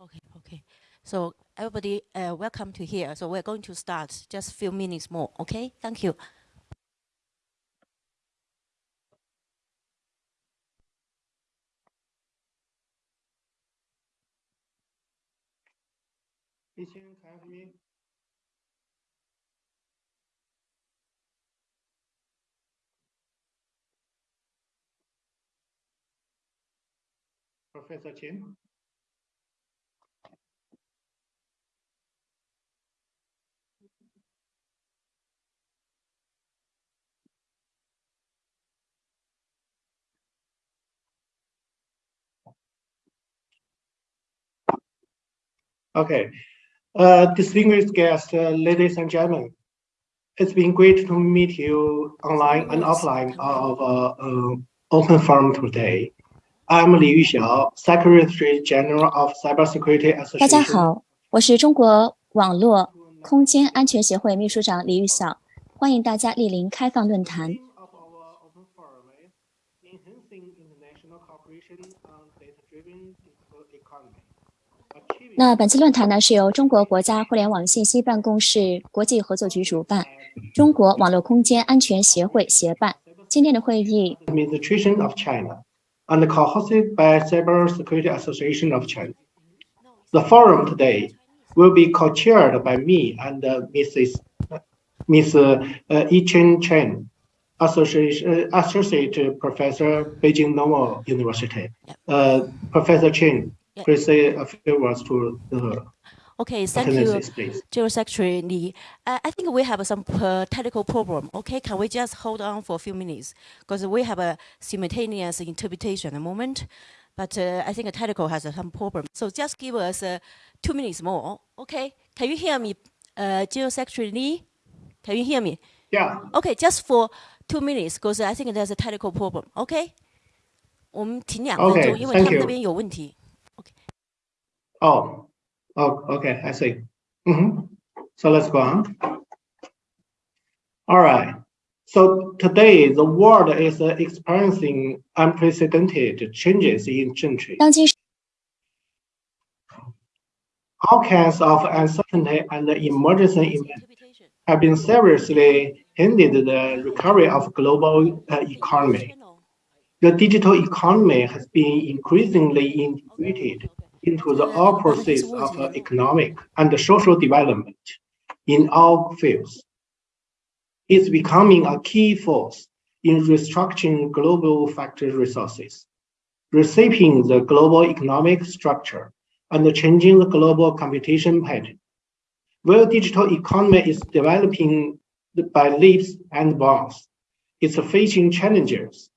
Okay, okay. So everybody, uh, welcome to here. So we're going to start just a few minutes more, okay? Thank you. me? Professor Chen? Okay. Uh, distinguished guests, uh, ladies and gentlemen, it's been great to meet you online and offline of uh, uh, Open Forum today. I'm Li Yuxiao, Secretary General of Cybersecurity Association. 大家好，我是中国网络空间安全协会秘书长李玉晓，欢迎大家莅临开放论坛。 那本次论坛呢，是由中国国家互联网信息办公室国际合作局主办，中国网络空间安全协会协办。今天的会议。Administration of China and co-hosted by Cybersecurity Association of China. The forum today will be co-chaired by me and uh, Mrs. Ms. Uh, Yichen Chen, Associate, uh, Associate Professor, Beijing Normal University. Uh, Professor Chen, Please say a few words to the Okay, thank you, General Secretary Li. Uh, I think we have some uh, technical problem. Okay, can we just hold on for a few minutes? Because we have a simultaneous interpretation at the moment, but uh, I think a technical has some problem. So just give us uh, two minutes more. Okay, can you hear me, uh, General Secretary Li? Can you hear me? Yeah. Okay, just for two minutes, because I think there's a technical problem. Okay. 我们停两分钟，因为他们那边有问题。 Oh, oh, okay, I see. Mm -hmm. So let's go on. All right. So today, the world is experiencing unprecedented changes in Zhengqi. All kinds of uncertainty and emergency events have been seriously hindered the recovery of global uh, economy. The digital economy has been increasingly integrated into the all process of uh, economic and social development in all fields. It's becoming a key force in restructuring global factor resources, reshaping the global economic structure, and changing the global competition pattern. Where digital economy is developing by leaps and bounds, it's facing challenges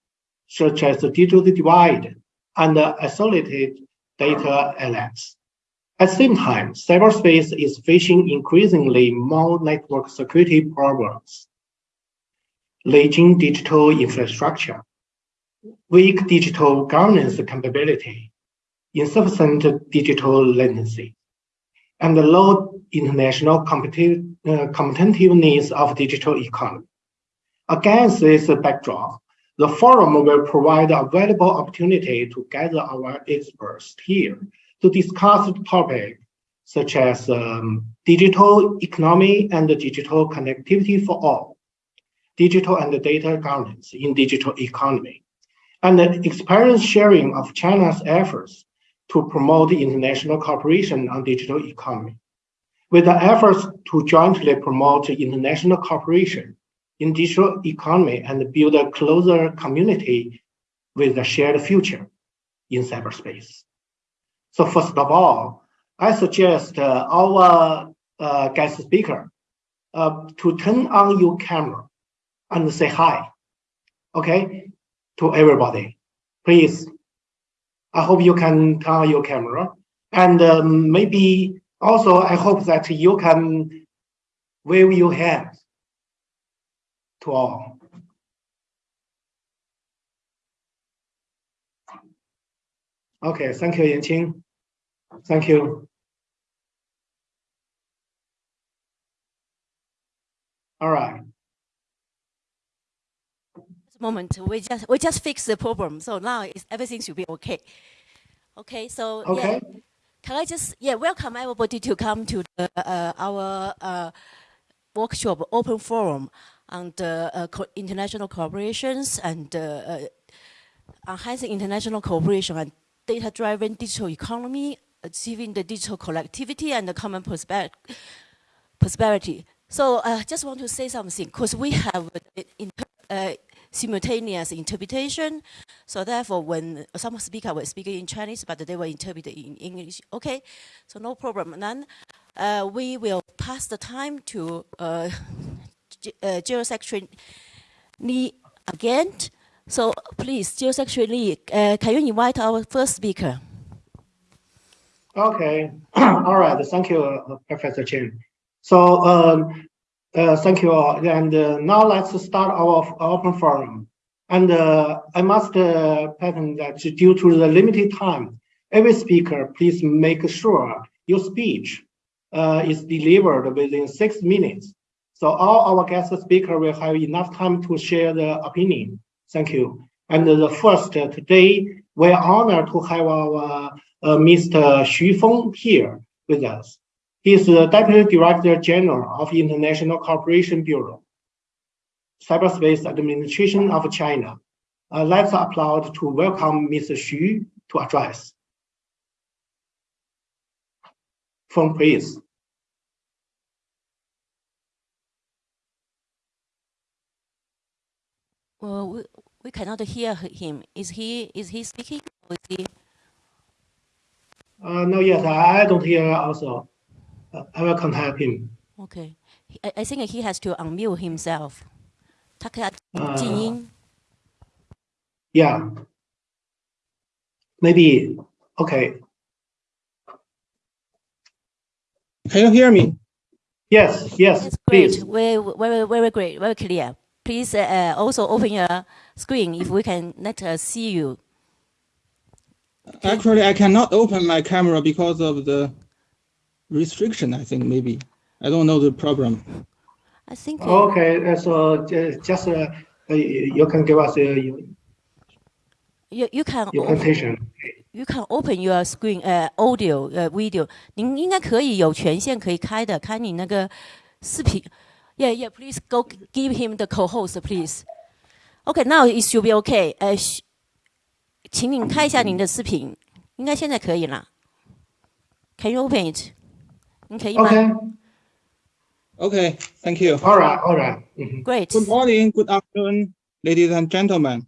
such as the digital divide and the isolated data elements. At the same time, cyberspace is facing increasingly more network security problems, lagging digital infrastructure, weak digital governance capability, insufficient digital latency, and the low international competitive, uh, competitiveness of digital economy. Against this backdrop, the forum will provide a valuable opportunity to gather our experts here to discuss topics such as um, digital economy and digital connectivity for all, digital and data governance in digital economy, and the experience sharing of China's efforts to promote international cooperation on digital economy. With the efforts to jointly promote international cooperation in digital economy and build a closer community with a shared future in cyberspace. So first of all, I suggest uh, our uh, guest speaker uh, to turn on your camera and say hi, okay, to everybody. Please, I hope you can turn on your camera. And um, maybe also, I hope that you can wave your hands to all. Okay, thank you, Yanqing. Thank you. All right. moment we just we just fixed the problem so now it's, everything should be okay okay so okay yeah. can I just, yeah, welcome everybody to come to the, uh, our uh, workshop, open forum on the uh, co international cooperations and uh, uh, enhancing international cooperation and data-driven digital economy, achieving the digital collectivity and the common prosperity. So I uh, just want to say something, because we have uh, simultaneous interpretation. So therefore, when some speaker were speaking in Chinese, but they were interpreted in English, okay, so no problem. then uh, we will pass the time to uh, Lee again. So please, Lee, uh, can you invite our first speaker? Okay, all right, thank you, uh, Professor Chen. So um, uh, thank you all. And uh, now let's start our open forum. And uh, I must uh, patent that due to the limited time, every speaker, please make sure your speech uh, is delivered within six minutes. So all our guest speaker will have enough time to share their opinion. Thank you. And the first uh, today, we're honored to have our Mr. Xu Feng here with us. He is the Deputy Director General of International Cooperation Bureau, Cyberspace Administration of China. Uh, let's applaud to welcome Mr. Xu to address. Phone, please. well, we, we cannot hear him. Is he is he speaking or is he? Uh, no, yes, I, don't hear also. Uh, I will contact him. Okay, I I think he has to unmute himself. Uh, yeah, maybe, okay. Can you hear me? Yes, yes, That's great. please. Very, very, very great, very clear. Please uh, also open your screen if we can let us see you. Actually, I cannot open my camera because of the restriction, I think maybe. I don't know the problem. I think. Uh, okay, so just uh, you can give us your, you, you can your presentation. You can open your screen, uh, audio, uh, video. 您应该可以有权限可以开的，开你那个视频。 Yeah, yeah. Please go give him the co-host, please. Okay, now it should be okay. 呃，请您开一下您的视频，应该现在可以了。Can you open it? Okay. Okay, thank you. All right, all right. Mm -hmm. Great. Good morning, good afternoon, ladies and gentlemen.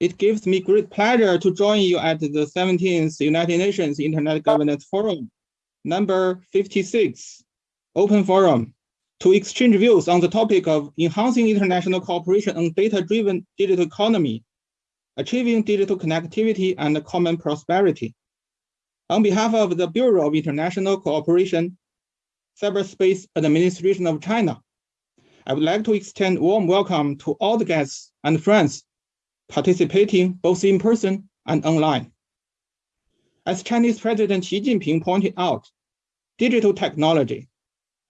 It gives me great pleasure to join you at the 17th United Nations Internet Governance Forum, number 56, Open Forum, to exchange views on the topic of enhancing international cooperation on data-driven digital economy, achieving digital connectivity and common prosperity. On behalf of the Bureau of International Cooperation, Cyberspace Administration of China. I would like to extend warm welcome to all the guests and friends participating both in person and online. As Chinese President Xi Jinping pointed out, digital technology,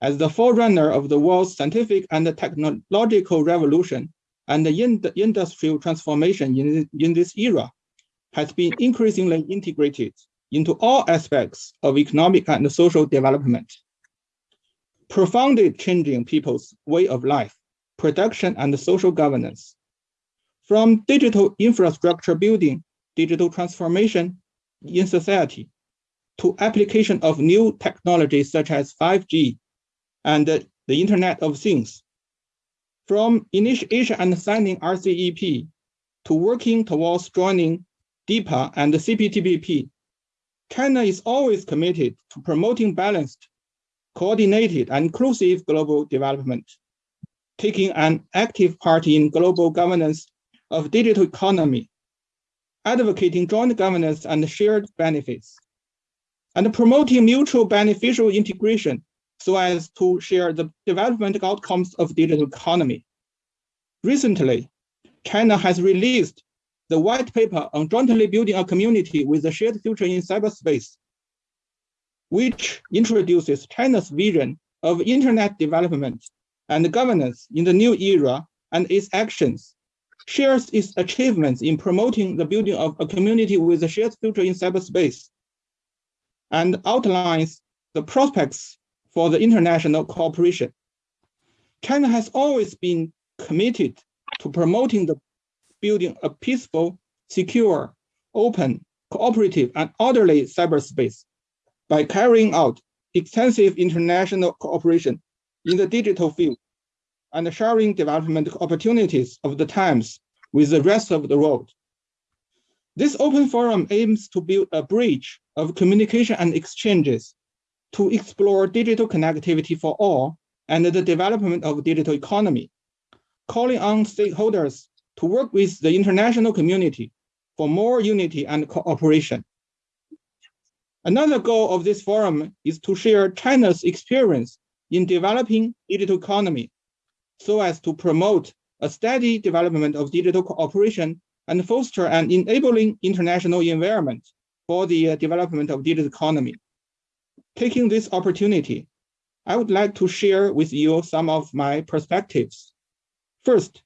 as the forerunner of the world's scientific and technological revolution and the industrial transformation in, in this era, has been increasingly integrated into all aspects of economic and social development profoundly changing people's way of life, production, and social governance. From digital infrastructure building, digital transformation in society, to application of new technologies such as 5G and the Internet of Things. From initiation and signing RCEP to working towards joining DEPA and the CPTPP, China is always committed to promoting balanced coordinated and inclusive global development, taking an active part in global governance of digital economy, advocating joint governance and shared benefits, and promoting mutual beneficial integration so as to share the development outcomes of digital economy. Recently, China has released the white paper on jointly building a community with a shared future in cyberspace which introduces China's vision of internet development and governance in the new era and its actions, shares its achievements in promoting the building of a community with a shared future in cyberspace. and outlines the prospects for the international cooperation. China has always been committed to promoting the building a peaceful, secure, open, cooperative, and orderly cyberspace by carrying out extensive international cooperation in the digital field and sharing development opportunities of the times with the rest of the world. This open forum aims to build a bridge of communication and exchanges to explore digital connectivity for all and the development of digital economy, calling on stakeholders to work with the international community for more unity and cooperation. Another goal of this forum is to share China's experience in developing digital economy so as to promote a steady development of digital cooperation and foster an enabling international environment for the uh, development of digital economy. Taking this opportunity, I would like to share with you some of my perspectives. First,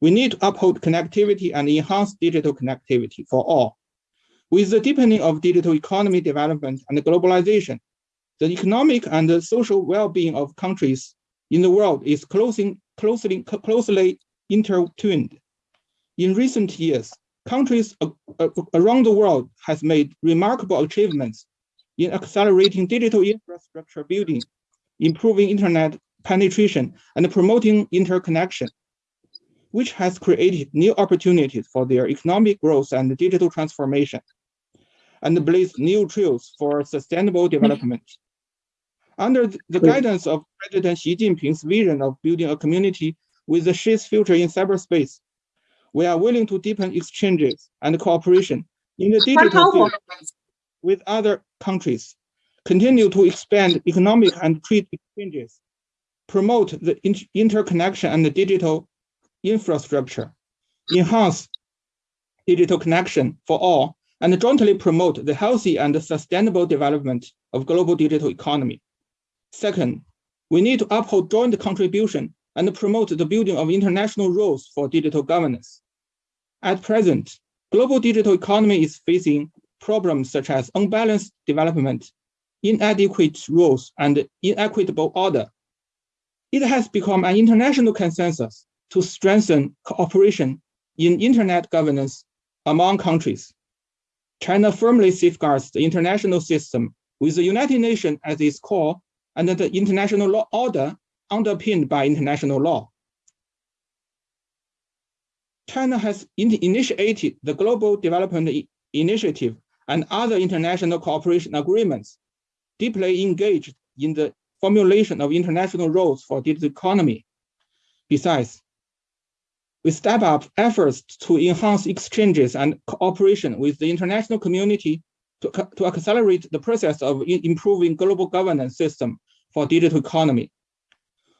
we need to uphold connectivity and enhance digital connectivity for all. With the deepening of digital economy development and globalization, the economic and the social well-being of countries in the world is closing, closely, closely intertwined. In recent years, countries uh, uh, around the world has made remarkable achievements in accelerating digital infrastructure building, improving internet penetration, and promoting interconnection which has created new opportunities for their economic growth and digital transformation, and blazed new trails for sustainable development. Under the guidance of President Xi Jinping's vision of building a community with a shared future in cyberspace, we are willing to deepen exchanges and cooperation in the digital field with other countries, continue to expand economic and trade exchanges, promote the interconnection and the digital infrastructure, enhance digital connection for all, and jointly promote the healthy and sustainable development of global digital economy. Second, we need to uphold joint contribution and promote the building of international rules for digital governance. At present, global digital economy is facing problems such as unbalanced development, inadequate rules, and inequitable order. It has become an international consensus to strengthen cooperation in internet governance among countries. China firmly safeguards the international system with the United Nations as its core and the international law order underpinned by international law. China has in initiated the Global Development Initiative and other international cooperation agreements, deeply engaged in the formulation of international rules for digital economy. Besides, we step up efforts to enhance exchanges and cooperation with the international community to, to accelerate the process of improving global governance system for digital economy,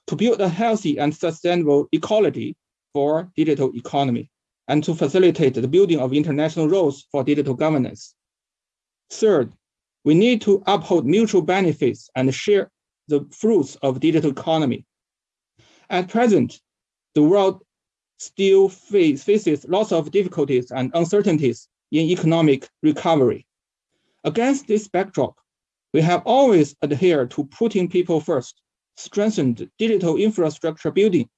to build a healthy and sustainable ecology for digital economy, and to facilitate the building of international rules for digital governance. Third, we need to uphold mutual benefits and share the fruits of digital economy. At present, the world still face, faces lots of difficulties and uncertainties in economic recovery. Against this backdrop, we have always adhered to putting people first, strengthened digital infrastructure building,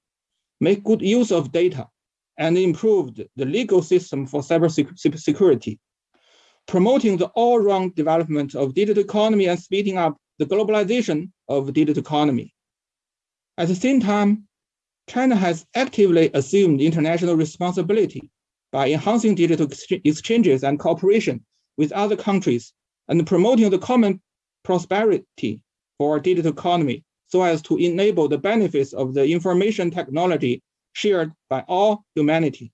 make good use of data, and improved the legal system for cybersecurity, promoting the all-round development of digital economy and speeding up the globalization of digital economy. At the same time, China has actively assumed international responsibility by enhancing digital exchanges and cooperation with other countries and promoting the common prosperity for digital economy so as to enable the benefits of the information technology shared by all humanity.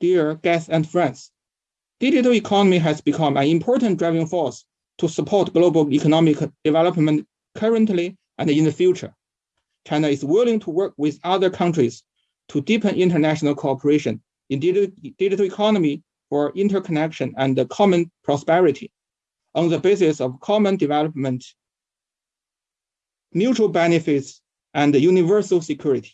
Dear guests and friends, digital economy has become an important driving force to support global economic development currently and in the future. China is willing to work with other countries to deepen international cooperation in digital, economy for interconnection and common prosperity on the basis of common development, mutual benefits, and universal security.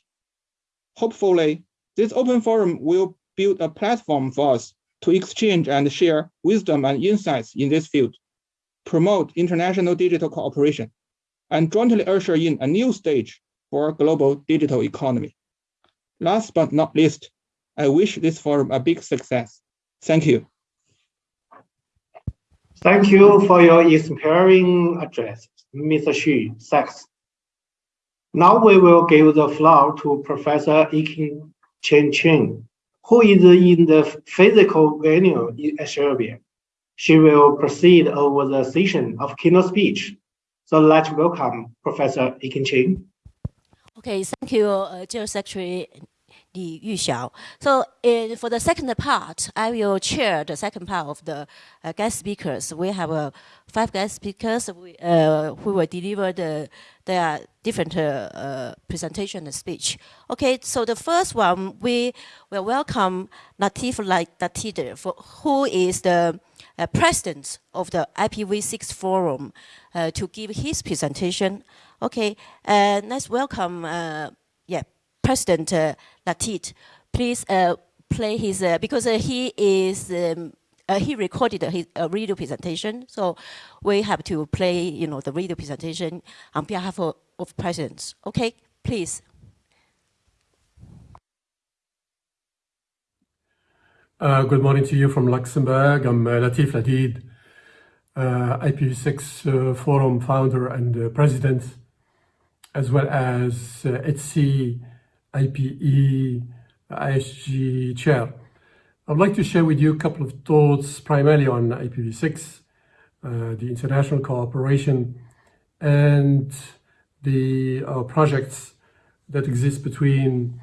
Hopefully, this open forum will build a platform for us to exchange and share wisdom and insights in this field. promote international digital cooperation, and jointly usher in a new stage for global digital economy. Last but not least, I wish this forum a big success. Thank you. Thank you for your inspiring address, Mr. Xu. Thanks. Now we will give the floor to Professor Yiking Chen Chen, who is in the physical venue in Serbia. She will proceed over the session of keynote speech. So let's welcome Professor Yiking Chen. Okay, thank you, uh, General Secretary Li Yuxiao. So uh, for the second part, I will chair the second part of the uh, guest speakers. We have uh, five guest speakers we, uh, who will deliver the, their different uh, uh, presentation and speech. Okay, so the first one, we will welcome Latif Ladid, who is the uh, president of the IPv6 forum to give his presentation. Okay, and let's welcome yeah, President uh, Ladid, please uh, play his, uh, because uh, he is, um, uh, he recorded his radio presentation, so we have to play, you know, the radio presentation on behalf of, of presidents. Okay, please. Uh, good morning to you from Luxembourg. I'm uh, Latif Ladid, uh, IPv6 Forum founder and president, as well as ETSI IPE ISG chair. I'd like to share with you a couple of thoughts primarily on IPv6, uh, the international cooperation and the uh, projects that exist between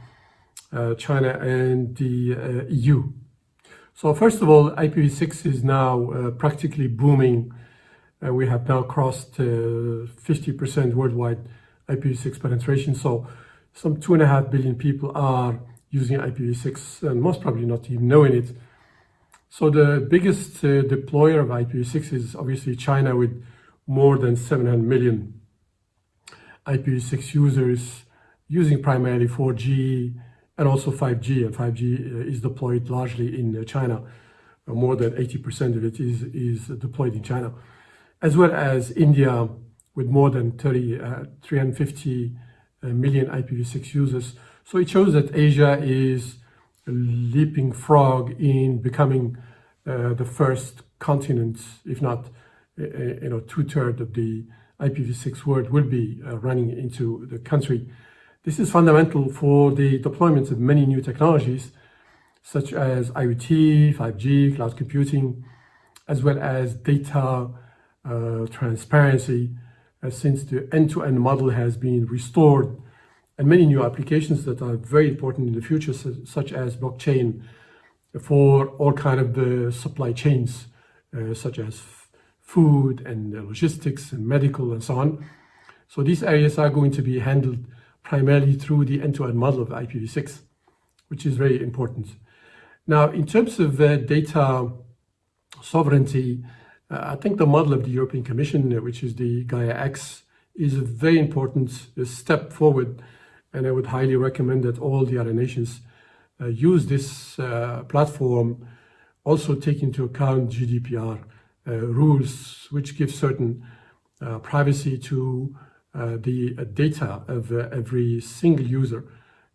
uh, China and the uh, EU. So first of all, IPv6 is now uh, practically booming. Uh, we have now crossed 50% worldwide IPv6 penetration. So some two and a half billion people are using IPv6 and most probably not even knowing it. So the biggest uh, deployer of IPv6 is obviously China with more than 700 million IPv6 users using primarily 4G and also 5G. And 5G uh, is deployed largely in uh, China. Uh, more than 80% of it is, is deployed in China, as well as India with more than 30, uh, 350 million IPv6 users. So it shows that Asia is a leaping frog in becoming uh, the first continent, if not, uh, uh you know, two-thirds of the IPv6 world will be uh, running into the country. This is fundamental for the deployment of many new technologies, such as IoT, 5G, cloud computing, as well as data uh, transparency, uh, since the end-to-end -end model has been restored and many new applications that are very important in the future, such as blockchain for all kind of supply chains, uh, such as food and logistics and medical and so on. So these areas are going to be handled primarily through the end-to-end -end model of IPv6, which is very important. Now, in terms of uh, data sovereignty, uh, I think the model of the European Commission, which is the Gaia-X, is a very important uh, step forward. And I would highly recommend that all the other nations uh, use this uh, platform, also take into account GDPR uh, rules, which give certain privacy to the data of every single user.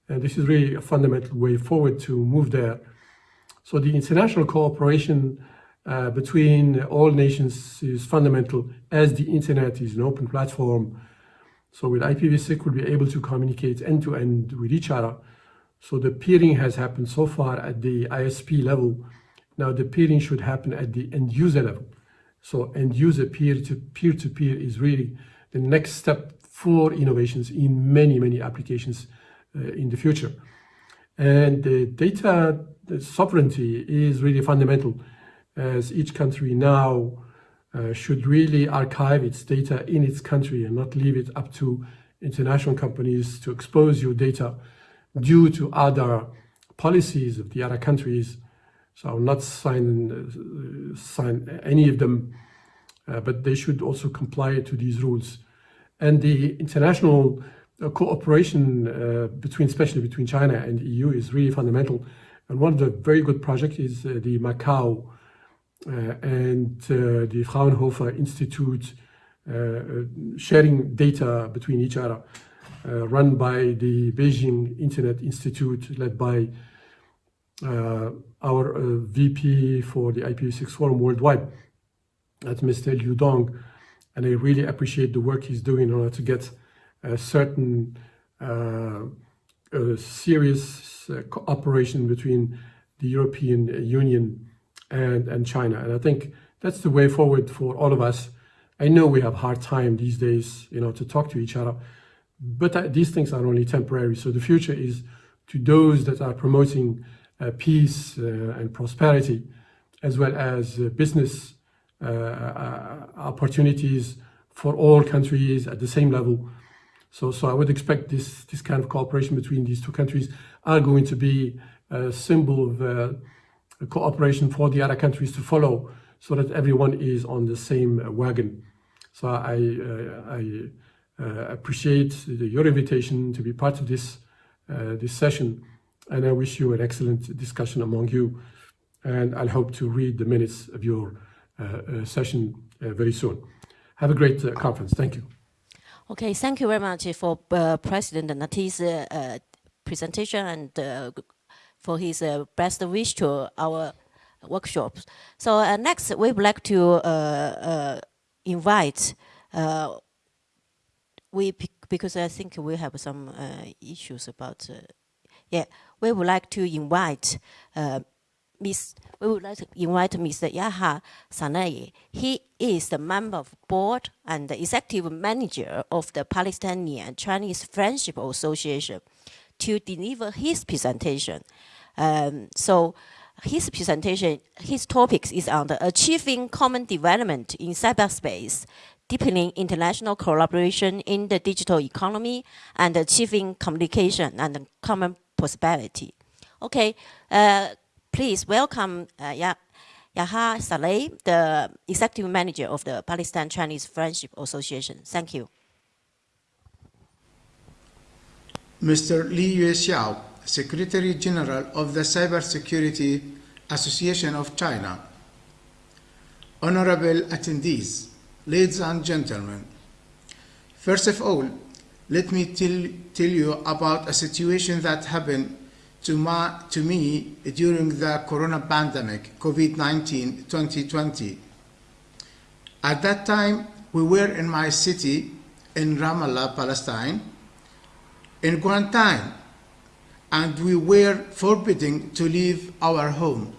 And this is really a fundamental way forward to move there. So the international cooperation uh, between all nations is fundamental as the internet is an open platform. So with IPv6, we'll be able to communicate end-to-end -end with each other. So the peering has happened so far at the ISP level. Now the peering should happen at the end user level. So end user peer-to-peer to peer is really the next step for innovations in many, many applications uh, in the future. And the data the sovereignty is really fundamental as each country now uh, should really archive its data in its country and not leave it up to international companies to expose your data due to other policies of the other countries. So I will not sign, uh, sign any of them, uh, but they should also comply to these rules. And the international uh, cooperation uh, between, especially between China and the EU is really fundamental. And one of the very good projects is the Macau and the Fraunhofer Institute sharing data between each other, run by the Beijing Internet Institute, led by uh, our uh, VP for the IPv6 Forum worldwide, that's Mr. Liu Dong. And I really appreciate the work he's doing in order to get a certain uh, serious cooperation between the European Union and, and China. And I think that's the way forward for all of us. I know we have hard time these days, you know, to talk to each other, but these things are only temporary. So the future is to those that are promoting uh, peace uh, and prosperity, as well as uh, business opportunities for all countries at the same level. So, so I would expect this, this kind of cooperation between these two countries are going to be a symbol of uh, cooperation for the other countries to follow so that everyone is on the same wagon. So I, uh, I uh, appreciate the, your invitation to be part of this, this session and I wish you an excellent discussion among you. And I'll hope to read the minutes of your uh, uh, session uh, very soon. Have a great uh, conference. Thank you. Okay, thank you very much for uh, President Nati's uh, presentation and for his uh, best wish to our workshops. So uh, next, we would like to uh, invite we because I think we have some issues about yeah we would like to invite uh, Miss, we would like to invite Mr. Yahya Sanei. He is the member of board and the executive manager of the Palestinian Chinese Friendship Association to deliver his presentation. Um, so his presentation, his topics is on the achieving common development in cyberspace, deepening international collaboration in the digital economy, and achieving communication and common prosperity. Okay, uh, please welcome uh, Yahya Saleh, the executive manager of the Palestine Chinese Friendship Association. Thank you. Mr. Li Yuxiao, Secretary General of the Cybersecurity Association of China. Honorable attendees, ladies and gentlemen, first of all, let me tell, tell you about a situation that happened to, my, to me during the corona pandemic, COVID-19 2020. At that time, we were in my city in Ramallah, Palestine, in quarantine, and we were forbidden to leave our home.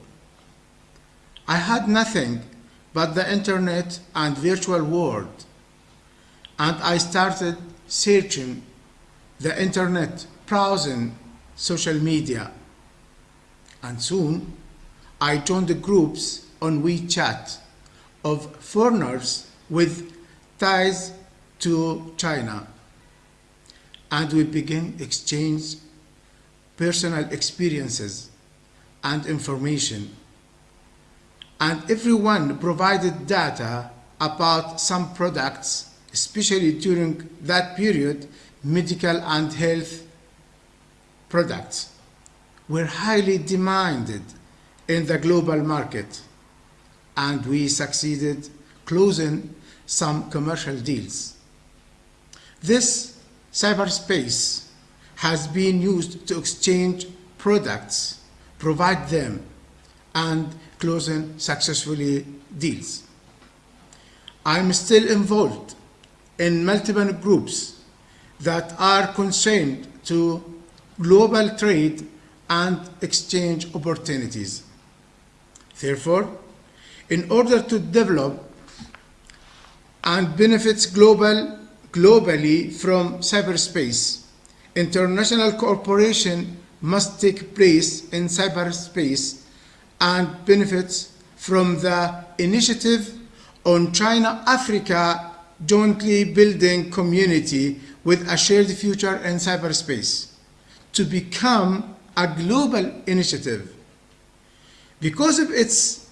I had nothing but the internet and virtual world, and I started searching the internet, browsing social media. And soon I joined the groups on WeChat of foreigners with ties to China. And we began exchange personal experiences and information. And everyone provided data about some products especially during that period, medical and health products were highly demanded in the global market, and we succeeded closing some commercial deals. This cyberspace has been used to exchange products, provide them, and closing successfully deals. I'm still involved in multiple groups that are concerned to global trade and exchange opportunities. Therefore, in order to develop and benefits global, globally from cyberspace, international cooperation must take place in cyberspace and benefits from the initiative on China-Africa jointly building community with a shared future in cyberspace to become a global initiative. Because of its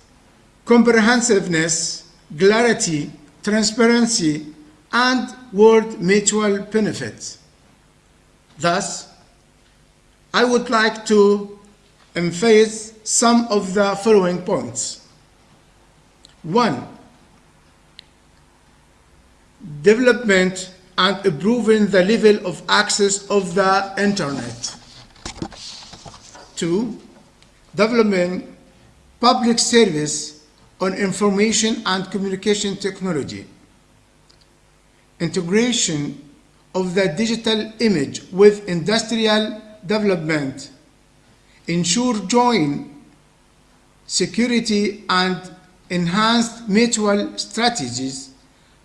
comprehensiveness, clarity, transparency, and world mutual benefit. Thus, I would like to emphasize some of the following points. One, development and improving the level of access of the internet. Two, development public service on information and communication technology. Integration of the digital image with industrial development. Ensure joint security and enhanced mutual strategies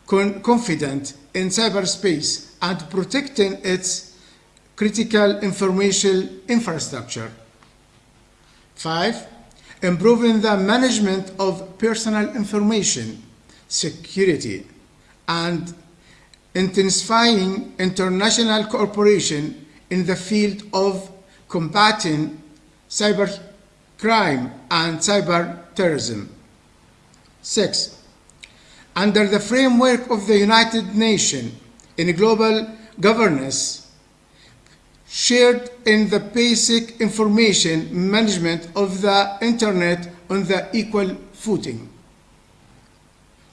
con confident in cyberspace and protecting its critical information infrastructure. Five, improving the management of personal information security and intensifying international cooperation in the field of combating cyber crime and cyber terrorism. Six, under the framework of the United Nations in global governance, shared in the basic information management of the internet on the equal footing.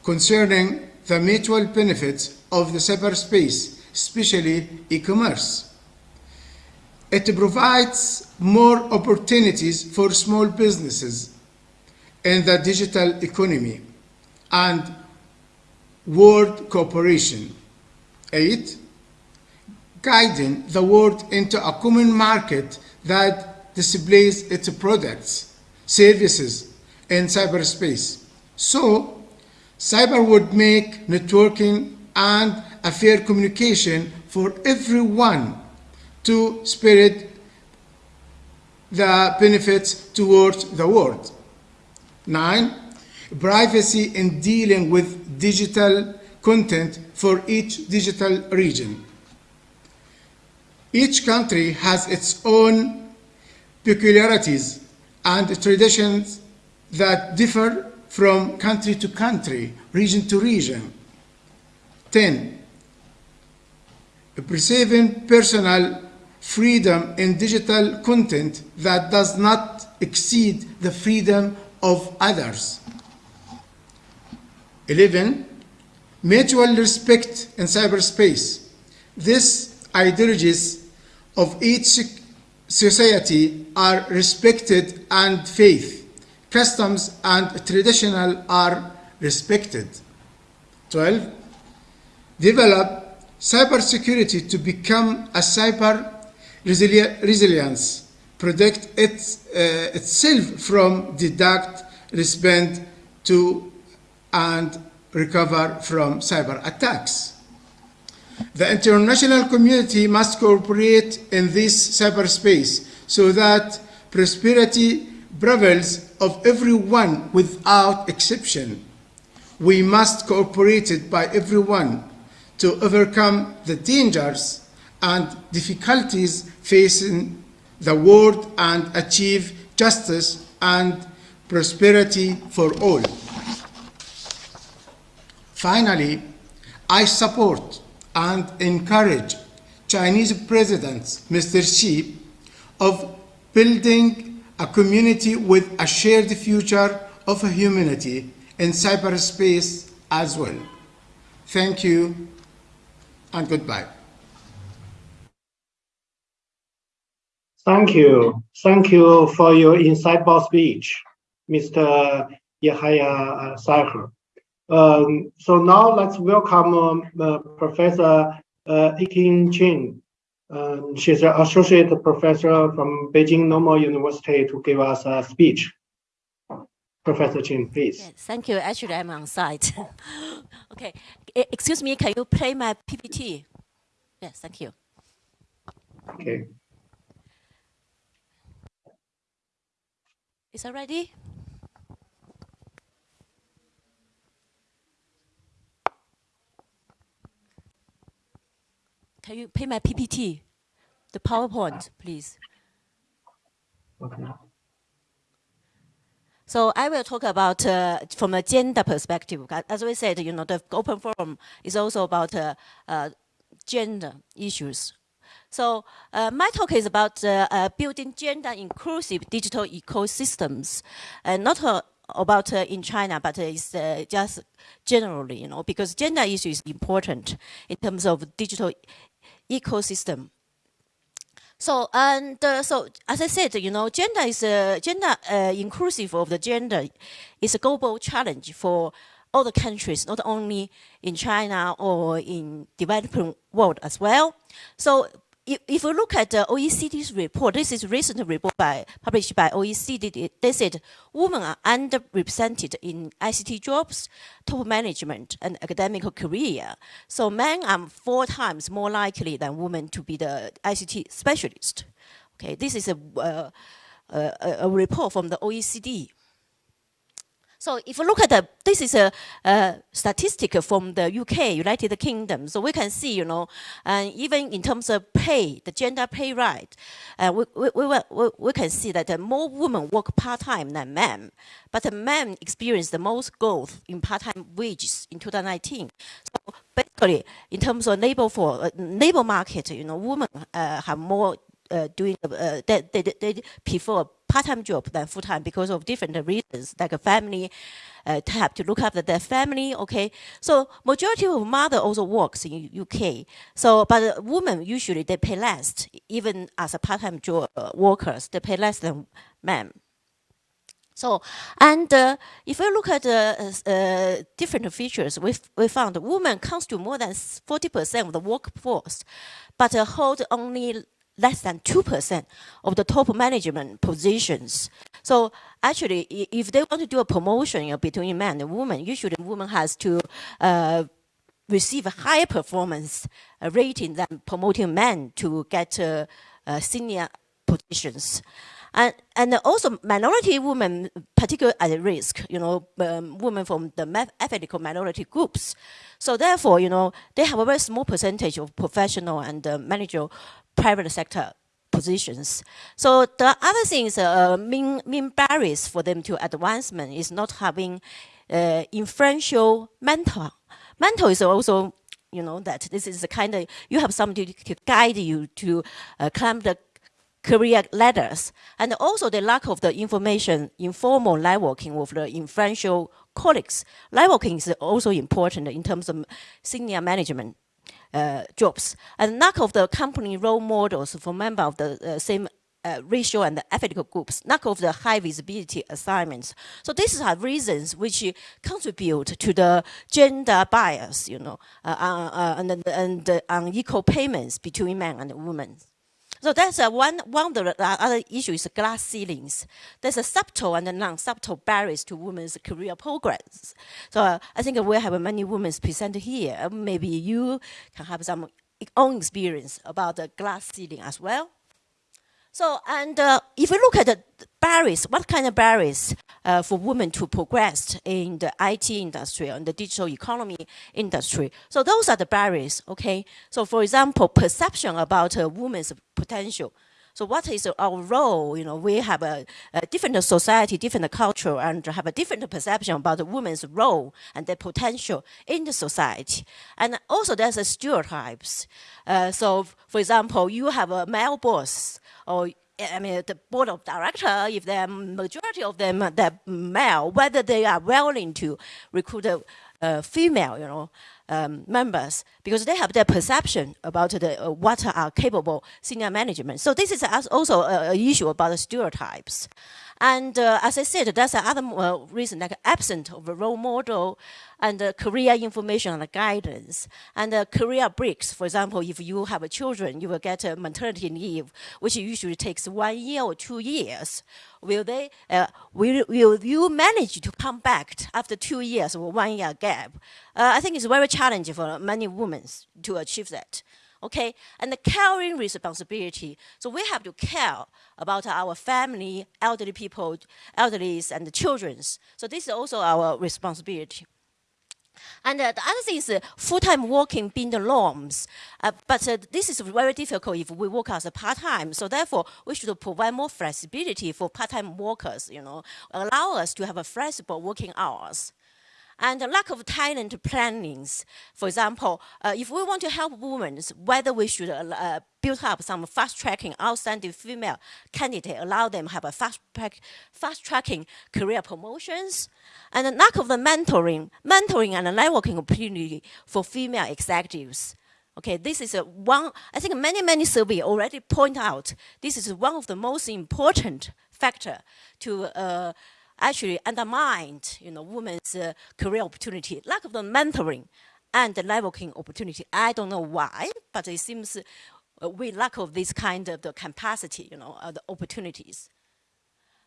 Concerning the mutual benefits of the cyberspace, especially e-commerce. It provides more opportunities for small businesses in the digital economy and world cooperation. Eight, guiding the world into a common market that displays its products, services, in cyberspace. So, cyber would make networking and a fair communication for everyone to spread the benefits towards the world. Nine, privacy in dealing with digital content for each digital region. Each country has its own peculiarities and traditions that differ from country to country, region to region. 10. Preserving personal freedom in digital content that does not exceed the freedom of others. 11. Mutual respect in cyberspace. These ideologies of each society are respected and faith, customs and traditional are respected. 12 develop cybersecurity to become a cyber resili resilience, protect uh, itself from deduct, respond to, and recover from cyber attacks. The international community must cooperate in this cyberspace so that prosperity prevails of everyone without exception. We must cooperate by everyone to overcome the dangers and difficulties facing the world and achieve justice and prosperity for all. Finally, I support and encourage Chinese President Mr. Xi of building a community with a shared future of humanity in cyberspace as well. Thank you and goodbye. Thank you. Thank you for your insightful speech, Mr. Yahya Saher. Um, so now let's welcome um, uh, Professor uh, Iking Chin. Um, she's an associate professor from Beijing Normal University to give us a speech. Professor Chin, please. Yes, thank you. Actually, I'm on site. okay. Eh, excuse me, can you play my PPT? Yes, thank you. Okay. Is that ready? Can you play my PPT? The PowerPoint, please. Okay. So I will talk about uh, from a gender perspective. As we said, you know, the open forum is also about uh, uh, gender issues. So uh, my talk is about uh, uh, building gender inclusive digital ecosystems, and not about in China, but it's just generally, you know, because gender issue is important in terms of digital ecosystem. So and uh, so, as I said, you know, gender is a gender uh, inclusive of the gender is a global challenge for all the countries, not only in China or in developing world as well. So if, if we look at the OECD's report, this is recent report by, published by OECD, they said women are underrepresented in ICT jobs, top management, and academic career. So men are four times more likely than women to be the ICT specialist. Okay, this is a, uh, a, a report from the OECD. So if you look at the, this is a, a, statistic from the UK, United Kingdom. So we can see, you know, and even in terms of pay, the gender pay right, uh, we, we, we, we, can see that more women work part-time than men. But men experience the most growth in part-time wages in 2019. So basically, in terms of labor for uh, labor market, you know, women uh, have more uh, doing, uh, they, they, they prefer part-time job than full-time because of different reasons, like a family, uh, have to look after their family, okay? So majority of mother also works in UK. So, but women usually they pay less, even as a part-time job uh, workers, they pay less than men. So, and uh, if we look at uh, uh, different features, we, we found women constitute more than 40% of the workforce, but hold only less than 2% of the top management positions. So actually, if they want to do a promotion you know, between men and women, usually woman has to uh, receive a higher performance uh, rating than promoting men to get uh, uh senior positions. And, and also minority women, particularly at risk, you know, um, women from the ethnic minority groups. So therefore, you know, they have a very small percentage of professional and uh, managerial private sector positions. So the other things, uh, main, main barriers for them to advancement is not having uh, influential mentor. Mentor is also, you know, that this is the kind of, you have somebody to guide you to uh, climb the career ladders. And also the lack of the information, informal networking with the influential colleagues. Networking is also important in terms of senior management jobs. And lack of the company role models for members of the uh, same uh, racial and ethical groups, lack of the high visibility assignments. So these are reasons which contribute to the gender bias, you know, uh, uh, and, and unequal payments between men and women. So that's uh, one, one of the other issues, glass ceilings. There's a subtle and non-subtle barriers to women's career progress. So uh, I think we have many women presented here. Maybe you can have some own experience about the glass ceiling as well. So, and uh, if you look at the barriers, what kind of barriers uh, for women to progress in the IT industry and the digital economy industry? So those are the barriers, okay? So for example, perception about a woman's potential. So what is our role? You know, we have a, a, different society, different culture, and have a different perception about the woman's role and their potential in the society. And also there's stereotypes. Uh, so for example, you have a male boss, or I mean, the board of director, if the majority of them are male, whether they are willing to recruit a, a female, you know, um, members, because they have their perception about the, uh, what are capable senior management. So this is also an issue about the stereotypes. And uh, as I said, that's another uh, reason, like absent of a role model and uh, career information and guidance. And uh, career breaks, for example, if you have children, you will get a maternity leave, which usually takes one year or two years. Will they, uh, will, will you manage to come back after two years or one year gap? Uh, I think it's very challenging for many women to achieve that okay? And the caring responsibility. So we have to care about our family, elderly people, elderlies, and the children's. So this is also our responsibility. And uh, the other thing is uh, full-time working being the norms. Uh, but uh, this is very difficult if we work as a part-time. So therefore, we should provide more flexibility for part-time workers, you know, allow us to have a flexible working hours. And lack of talent plannings. For example, uh, if we want to help women, whether we should uh, uh build up some fast tracking outstanding female candidate, allow them have a fast, fast tracking career promotions, and the lack of the mentoring, mentoring and networking opportunity for female executives. Okay, this is a one, I think many, many surveys already point out, this is one of the most important factor to uh, actually undermined you know, women's uh, career opportunity, lack of the mentoring and the networking opportunity. I don't know why, but it seems uh, we lack of this kind of the capacity, you know, uh, the opportunities.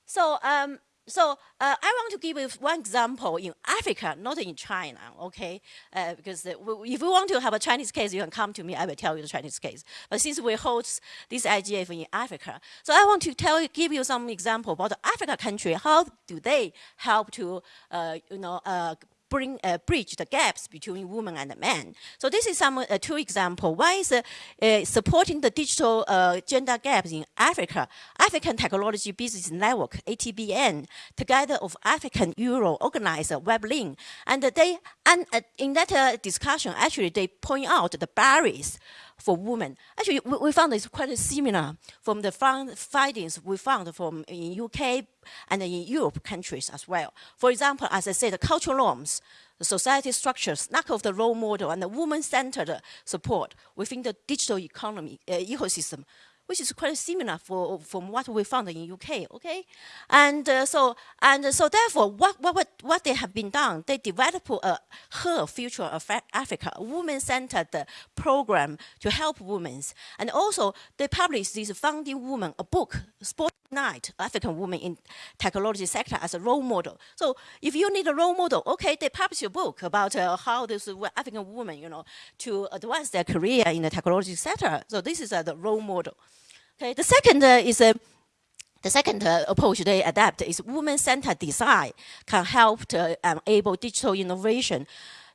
So um, so uh, I want to give you one example in Africa, not in China, okay? Uh, because if you want to have a Chinese case, you can come to me, I will tell you the Chinese case. But since we host this IGF in Africa, so I want to tell give you some example about the Africa country, how do they help to, uh, you know, uh, bring uh, bridge the gaps between women and men. So this is some uh, two example. One is uh, uh supporting the digital uh, gender gaps in Africa. African Technology Business Network (ATBN), together of African Euro organizer WebLink, and they and uh, in that discussion actually they point out the barriers for women. Actually, we, we found it's quite similar from the findings we found from in UK and in Europe countries as well. For example, as I said, the cultural norms, the society structures, lack of the role model, and the woman-centered support within the digital economy uh, ecosystem which is quite similar for, from what we found in UK, okay? And uh, so, and so therefore, what, what, what they have been done, they developed a Her Future of Africa, a woman-centered program to help women. And also, they published this Founding Woman, a book, African women in technology sector as a role model. So if you need a role model, okay, they publish a book about uh, how this African woman, you know, to advance their career in the technology sector. So this is uh, the role model. Okay, the second uh, is a uh, the second uh, approach they adapt is women-centered design can help to um, enable digital innovation.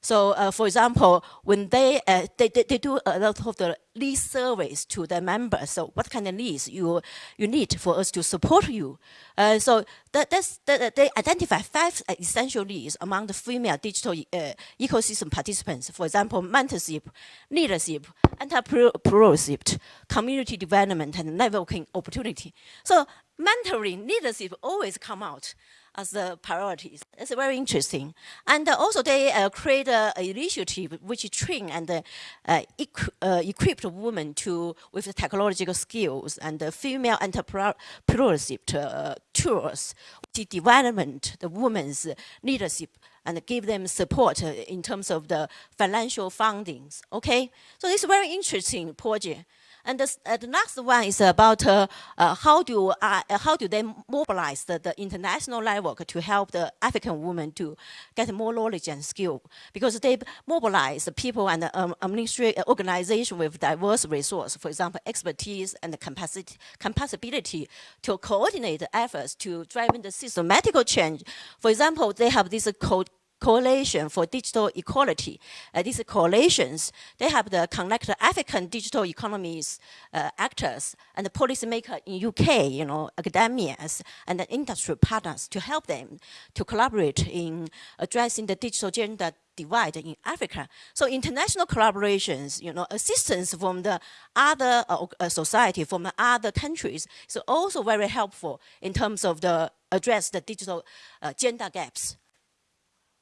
So, uh, for example, when they, uh, they, they, they, do a lot of the lead surveys to their members, so what kind of needs you, you need for us to support you. Uh, so that, that's, that, they identify five essential needs among the female digital uh, ecosystem participants. For example, mentorship, leadership, entrepreneurship, community development, and networking opportunity. So mentoring, leadership always come out as the priorities. It's very interesting. And also they uh, create an initiative which train and uh, equ uh, equip women to with technological skills and the female entrepreneurship uh, tools, the development, the women's leadership and give them support uh, in terms of the financial fundings. Okay, so it's very interesting project. And the, uh, the next one is about uh, uh, how do uh, how do they mobilize the, the, international network to help the African women to get more knowledge and skill because they mobilize the people and the um, administrative organization with diverse resource, for example, expertise and capacity, capacity to coordinate efforts to drive the systematic change. For example, they have this code coalition for digital equality. Uh, these coalitions, they have the connect African digital economies uh, actors and the policymaker in UK, you know, academias and the industry partners to help them to collaborate in addressing the digital gender divide in Africa. So international collaborations, you know, assistance from the other uh, uh society, from the other countries is also very helpful in terms of the address the digital uh, gender gaps.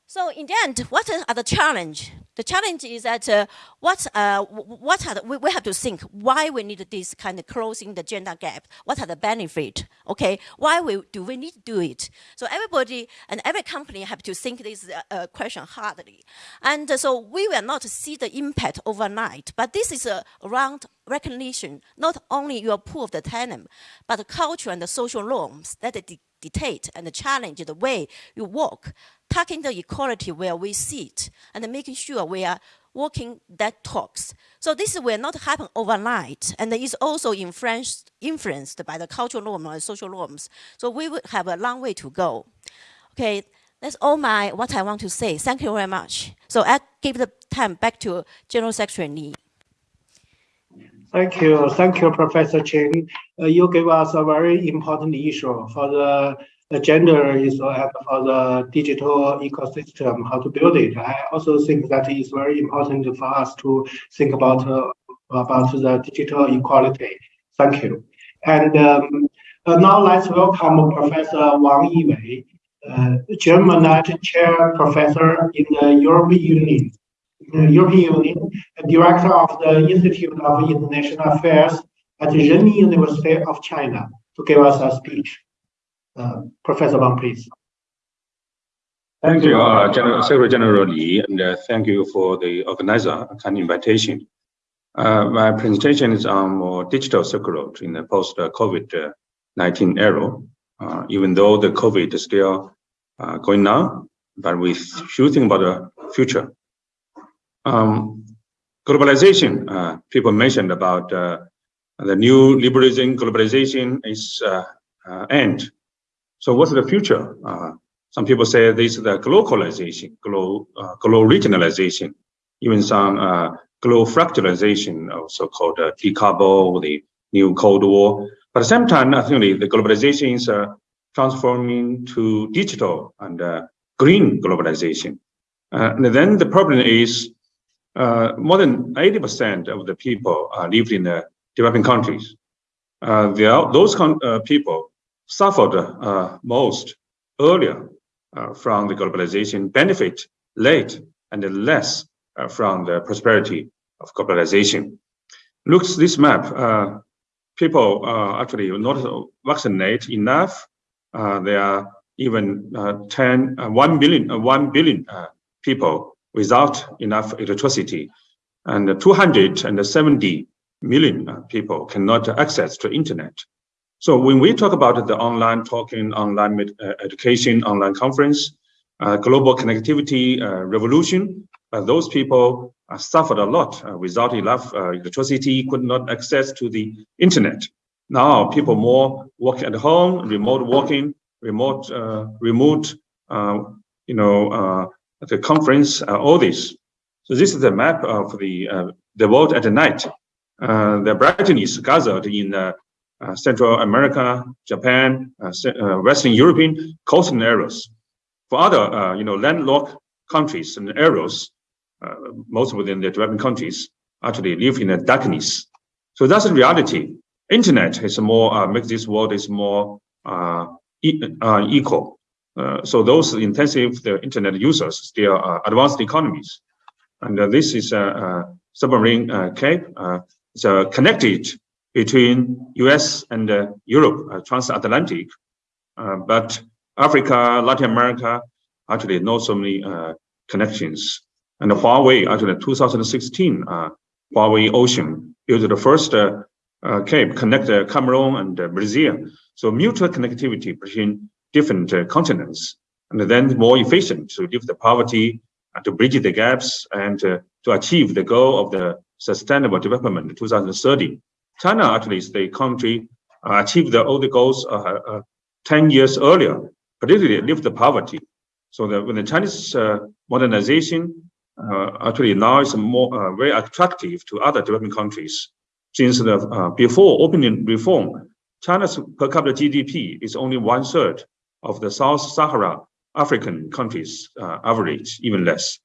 So in the end, what are the challenge? The challenge is that uh, what uh, what are the, we, we have to think why we need this kind of closing the gender gap. What are the benefit? Okay, why we, do we need to do it? So everybody and every company have to think this uh, uh question hardly. And uh, so we will not see the impact overnight. But this is uh, around recognition, not only your pool of the talent, but the culture and the social norms that dictate and challenge the way you work, tackling the equality where we sit, and making sure we are walking that talks. So this will not happen overnight, and is also influenced, influenced by the cultural norms and social norms. So we will have a long way to go. Okay, that's all my what I want to say. Thank you very much. So I give the time back to General Secretary Li. Thank you. Thank you, Professor Chen. Uh, you gave us a very important issue for the gender is for the digital ecosystem, how to build it. I also think that is very important for us to think about uh, about the digital equality. Thank you. And um, uh, now let's welcome Professor Wang Yiwei, uh, Jean Monnet Chair Professor in the European Union, European Union, Director of the Institute of International Affairs at Renmin University of China, to give us a speech. Uh, Professor Wang, please. Thank you, uh, General, Secretary General Li, and uh, thank you for the organizer kind invitation. Uh, my presentation is on more digital Road in the post-COVID-19 era. Uh, even though the COVID is still uh, going on, but we should think about the future. Um, globalization, people mentioned about the new liberalism, globalization is end so what's the future? Uh, some people say this is the globalization, global, uh, regionalization, even some uh, global fractalization, or so-called uh, decouple, the new Cold War. But at the same time, I think the, the globalization is uh, transforming to digital and uh, green globalization. Uh, and then the problem is uh, more than 80% of the people uh, live in the developing countries. Uh, are, those uh, people suffered uh, most earlier uh, from the globalization, benefit late and less uh, from the prosperity of globalization. Looks this map, uh, people uh, actually not vaccinate enough. Uh, there are even 10, 1 billion, 1 billion people without enough electricity and 270 million people cannot access to internet. So when we talk about the online talking, online uh, education, online conference, uh, global connectivity uh, revolution, uh, those people uh, suffered a lot uh, without enough electricity, could not access to the internet. Now people more work at home, remote working, remote, remote, you know, the conference, uh, all this. So this is the map of the uh, the world at night. Uh, the brightness gathered in uh, Central America, Japan, uh, uh, Western European coastal areas. For other, you know, landlocked countries and areas, most within the developing countries, actually live in a darkness. So that's the reality. Internet is more makes this world is more e equal. Uh, so those intensive the internet users still are advanced economies. And uh, this is a, submarine uh, cape. it's connected between US and uh, Europe, uh, transatlantic. Uh, but Africa, Latin America, actually not so many connections. And Huawei, actually 2016, Huawei Ocean built the first cape connect Cameroon and Brazil. So mutual connectivity between different continents, and then more efficient to lift the poverty, and to bridge the gaps, and to achieve the goal of the Sustainable Development 2030. China actually is the country uh, achieved the, all the goals uh, uh, 10 years earlier, particularly lift the poverty. So the, when the Chinese uh, modernization uh, actually now is more uh, very attractive to other developing countries. Since the before opening reform, China's per capita GDP is only one third of the South Sahara African countries average, even less.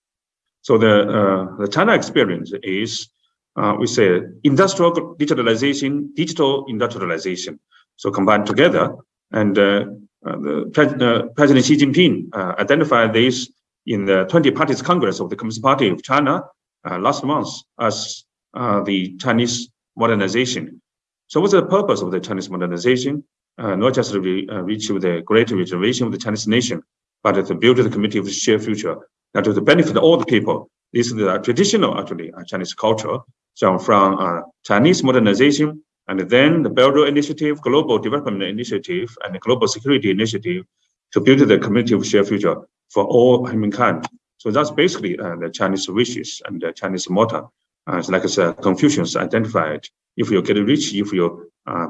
So the the China experience is uh, we say industrial digitalization, digital industrialization. So combined together, and uh, uh, the, President Xi Jinping uh, identified this in the 20 Parties Congress of the Communist Party of China uh, last month as uh, the Chinese modernization. So what's the purpose of the Chinese modernization? Not just re reach the great regeneration of the Chinese nation, but to build the community of shared future, and to benefit all the people. This is the traditional, actually, Chinese culture, so from uh, Chinese modernization and then the Belt Road Initiative, Global Development Initiative, and the Global Security Initiative to build the community of shared future for all humankind. So that's basically uh, the Chinese wishes and the Chinese motto. Uh, it's like uh, Confucius identified, if you get rich, if you uh,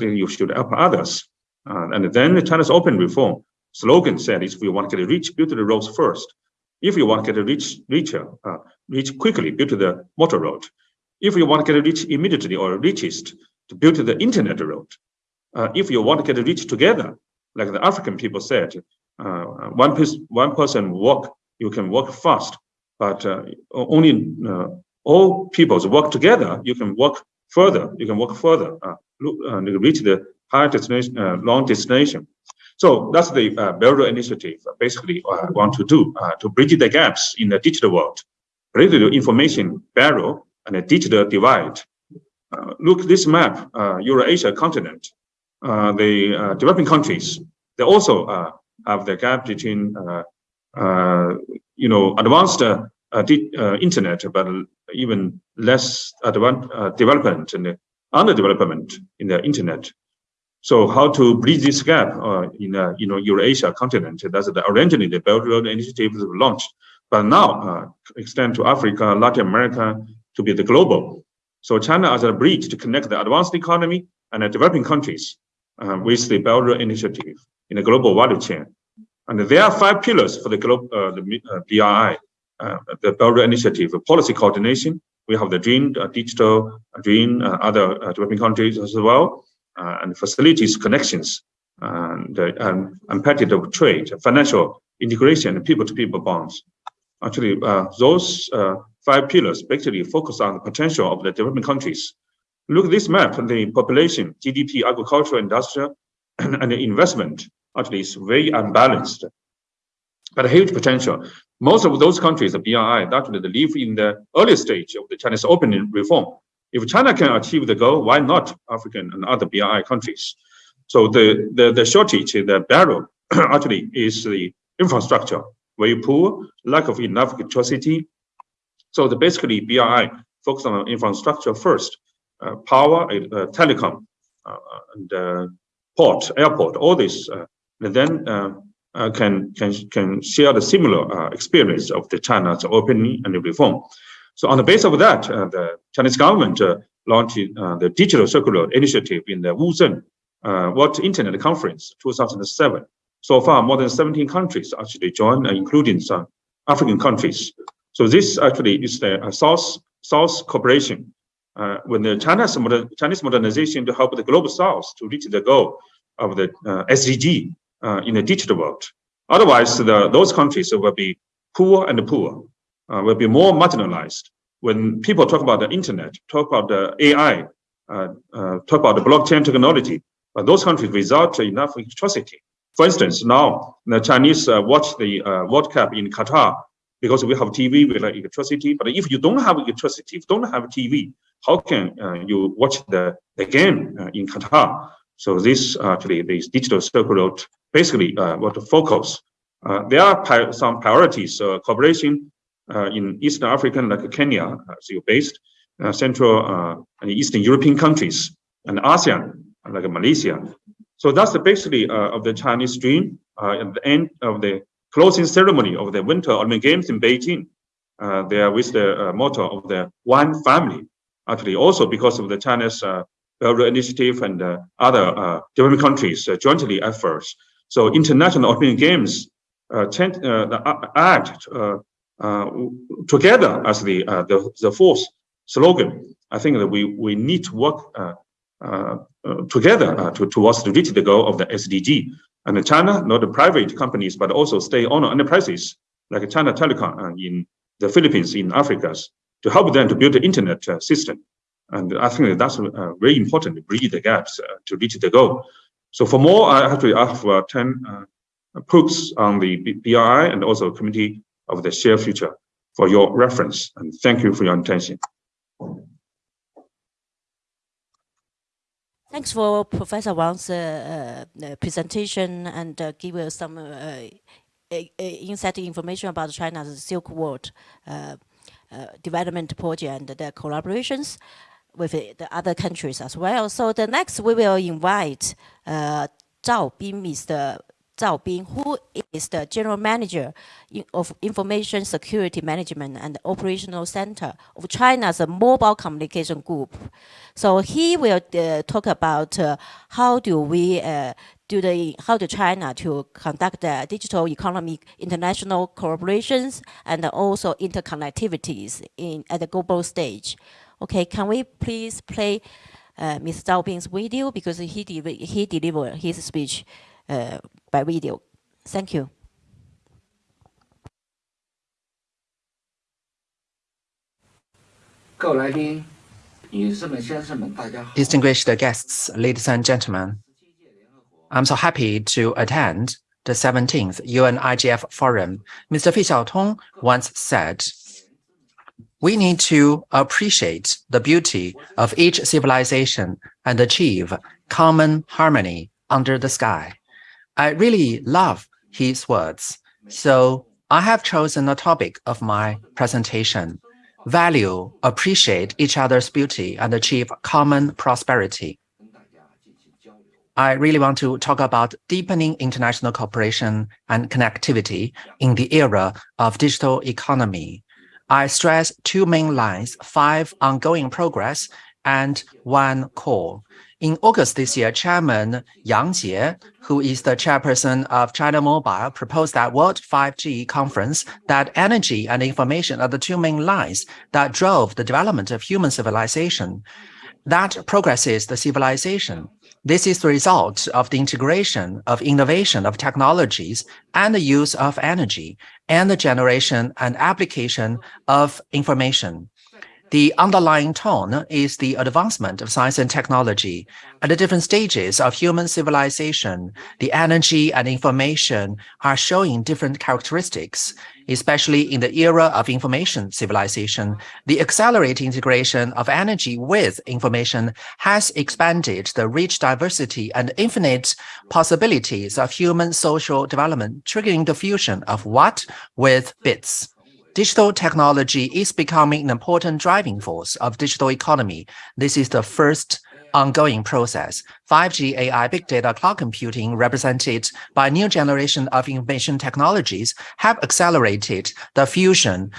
you should help others. Uh, and then the China's open reform slogan said, if you want to get rich, build the roads first. If you want to get rich, richer, uh, rich quickly, build the motor road. If you want to get rich immediately or richest, to build the internet road. Uh, if you want to get rich together, like the African people said, uh, one, one person walk, you can walk fast, but uh, only uh, all peoples work together, you can walk further, you can walk further, uh, reach the high destination, uh, long destination. So that's the uh, Initiative basically uh, want to do to bridge the gaps in the digital world, bridge the information barrier and the digital divide. look this map, Eurasia continent, the developing countries, they also have the gap between you know advanced uh, uh, internet, but even less advanced uh, development and underdevelopment in the internet. So how to bridge this gap in you know Eurasia continent? That's the originally the Belt Road Initiative was launched, but now extend to Africa, Latin America to be the global. So China as a bridge to connect the advanced economy and the developing countries uh, with the Belt Road Initiative in the global value chain. And there are five pillars for the, global, uh, the uh, BRI uh, the Belt Road Initiative policy coordination. We have the green, uh, digital, uh, green, other uh, developing countries as well, uh, and facilities connections, and, uh, and competitive trade, financial integration, people-to-people -people bonds. Actually, those five pillars basically focus on the potential of the developing countries. Look at this map, the population, GDP, agricultural, industrial, and the investment actually is very unbalanced, but a huge potential most of those countries, the BRI, actually they live in the early stage of the Chinese opening reform. If China can achieve the goal, why not African and other BRI countries? So the, the, the shortage, the barrel actually is the infrastructure, very poor, lack of enough electricity. So the basically BRI focus on infrastructure first, uh, power, uh, telecom, uh, and uh, port, airport, all this. Uh, and then uh, can, can, can share the similar uh, experience of the China's opening and reform. So on the basis of that, uh, the Chinese government uh, launched the Digital Circular Initiative in the Wuzhen uh, World Internet Conference 2007. So far, more than 17 countries actually joined, including some African countries. So this actually is the South, South cooperation uh, when the China's modern, Chinese modernization to help the global South to reach the goal of the uh, SDG uh, in the digital world. Otherwise, the, those countries will be poor and poor, uh, will be more marginalized. When people talk about the internet, talk about the AI, uh, uh, talk about the blockchain technology, but those countries without enough electricity. For instance, now the Chinese uh, watch the uh, World Cup in Qatar because we have TV with electricity. But if you don't have electricity, if you don't have TV, how can you watch the, the game in Qatar? So this actually, this digital Silk Road basically uh, what to focus. Uh, there are some priorities, uh, cooperation in Eastern Africa, like Kenya, so based, Central and Eastern European countries, and ASEAN, like Malaysia. So that's basically of the Chinese dream at the end of the closing ceremony of the Winter Olympic Games in Beijing. Uh, there with the uh, motto of the one family. Actually, also because of the China's uh, initiative and other developing countries jointly efforts, so international Olympic Games uh, tend, uh, act uh, uh, together as the, uh, the, the fourth slogan. I think that we we need to work together to, towards to reach the goal of the SDG. And China, not the private companies, but also state-owned enterprises like China Telecom in the Philippines, in Africa, to help them to build the internet system. And I think that that's very important to bridge the gaps to reach the goal. So for more, I actually have uh, 10 uh, books on the BRI and also Committee of the Shared Future for your reference. And thank you for your attention. Thanks for Professor Wang's uh, uh, presentation and uh, give us some uh, insight information about China's Silk Road development project and the collaborations with the other countries as well. So the next we will invite uh, Zhao Bin, Mr. Zhao Bin, who is the General Manager of Information Security Management and Operational Center of China's Mobile Communication Group. So he will uh, talk about uh, how do we uh, do the how to China to conduct the digital economy international collaborations and also interconnectivities in at the global stage. Okay, can we please play uh, Ms. Zhao video because he, de he delivered his speech uh, by video. Thank you. Distinguished guests, ladies and gentlemen, I'm so happy to attend the 17th UN IGF Forum. Mr. Fei Xiaotong once said, we need to appreciate the beauty of each civilization and achieve common harmony under the sky. I really love his words, so I have chosen a topic of my presentation, value, appreciate each other's beauty, and achieve common prosperity. I really want to talk about deepening international cooperation and connectivity in the era of digital economy. I stress two main lines, five ongoing progress and one core. In August this year, Chairman Yang Jie, who is the chairperson of China Mobile, proposed that World 5G conference that energy and information are the two main lines that drove the development of human civilization. That progresses the civilization. This is the result of the integration of innovation of technologies and the use of energy and the generation and application of information. The underlying tone is the advancement of science and technology. At the different stages of human civilization, the energy and information are showing different characteristics, especially in the era of information civilization. The accelerated integration of energy with information has expanded the rich diversity and infinite possibilities of human social development, triggering the fusion of watts with bits digital technology is becoming an important driving force of digital economy. This is the first ongoing process. 5G, AI, big data, cloud computing, represented by new generation of information technologies, have accelerated the fusion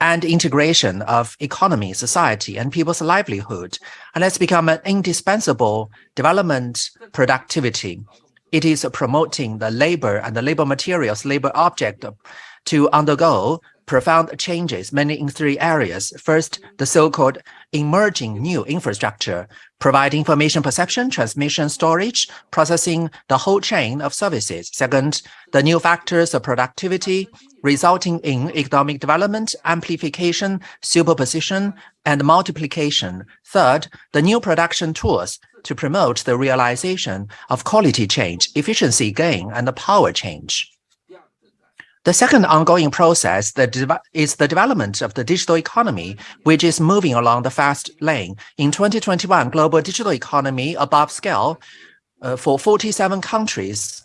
and integration of economy, society, and people's livelihood, and has become an indispensable development productivity. It is promoting the labor and the labor materials, labor object to undergo profound changes, mainly in three areas. First, the so-called emerging new infrastructure, provide information perception, transmission, storage, processing the whole chain of services. Second, the new factors of productivity, resulting in economic development, amplification, superposition, and multiplication. Third, the new production tools to promote the realization of quality change, efficiency gain, and power change. The second ongoing process is the development of the digital economy, which is moving along the fast lane. In 2021, global digital economy above scale uh, for 47 countries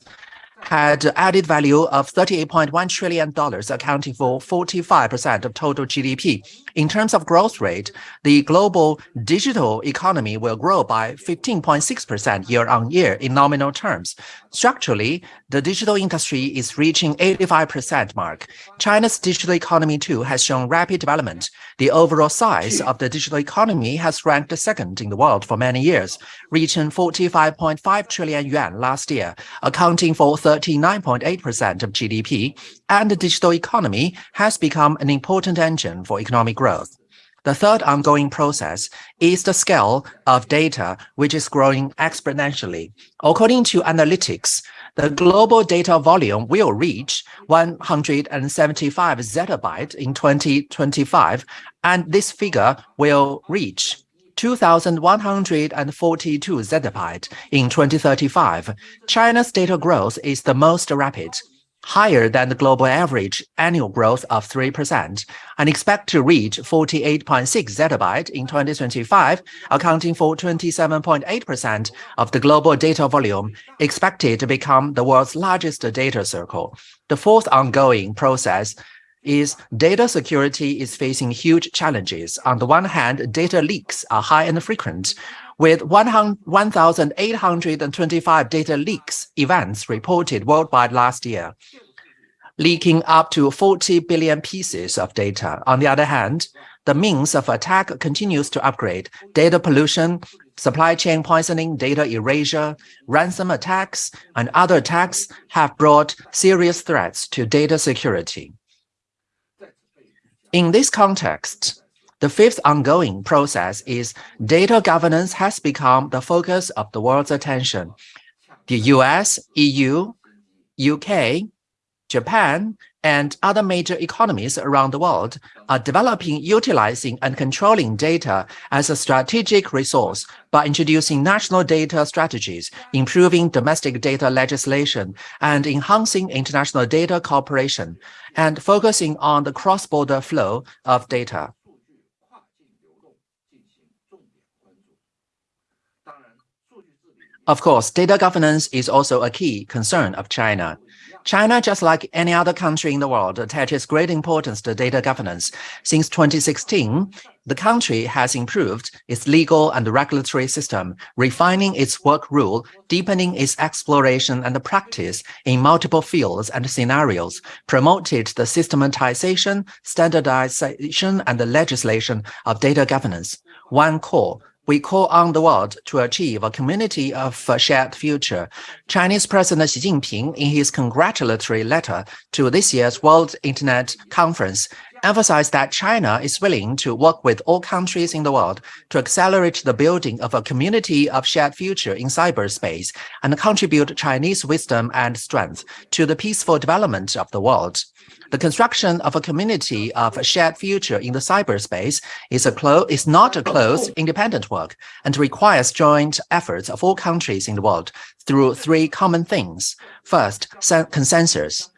had added value of $38.1 trillion, accounting for 45% of total GDP. In terms of growth rate, the global digital economy will grow by 15.6% year on year in nominal terms. Structurally, the digital industry is reaching 85% mark. China's digital economy too has shown rapid development. The overall size of the digital economy has ranked second in the world for many years, reaching 45.5 trillion yuan last year, accounting for 39.8% of GDP, and the digital economy has become an important engine for economic growth. The third ongoing process is the scale of data, which is growing exponentially. According to analytics, the global data volume will reach 175 zettabyte in 2025, and this figure will reach 2,142 zettabyte in 2035. China's data growth is the most rapid higher than the global average annual growth of 3%, and expect to reach 48.6 zettabyte in 2025, accounting for 27.8% of the global data volume, expected to become the world's largest data circle. The fourth ongoing process is data security is facing huge challenges. On the one hand, data leaks are high and frequent, with 1,825 data leaks events reported worldwide last year, leaking up to 40 billion pieces of data. On the other hand, the means of attack continues to upgrade. Data pollution, supply chain poisoning, data erasure, ransom attacks, and other attacks have brought serious threats to data security. In this context, the fifth ongoing process is data governance has become the focus of the world's attention. The US, EU, UK, Japan, and other major economies around the world are developing, utilizing, and controlling data as a strategic resource by introducing national data strategies, improving domestic data legislation, and enhancing international data cooperation, and focusing on the cross-border flow of data. Of course, data governance is also a key concern of China. China, just like any other country in the world, attaches great importance to data governance. Since 2016, the country has improved its legal and regulatory system, refining its work rule, deepening its exploration and practice in multiple fields and scenarios, promoted the systematization, standardization, and the legislation of data governance. One core we call on the world to achieve a community of shared future. Chinese President Xi Jinping, in his congratulatory letter to this year's World Internet Conference, emphasized that China is willing to work with all countries in the world to accelerate the building of a community of shared future in cyberspace and contribute Chinese wisdom and strength to the peaceful development of the world. The construction of a community of a shared future in the cyberspace is, a is not a close, independent work and requires joint efforts of all countries in the world through three common things. First, consensus.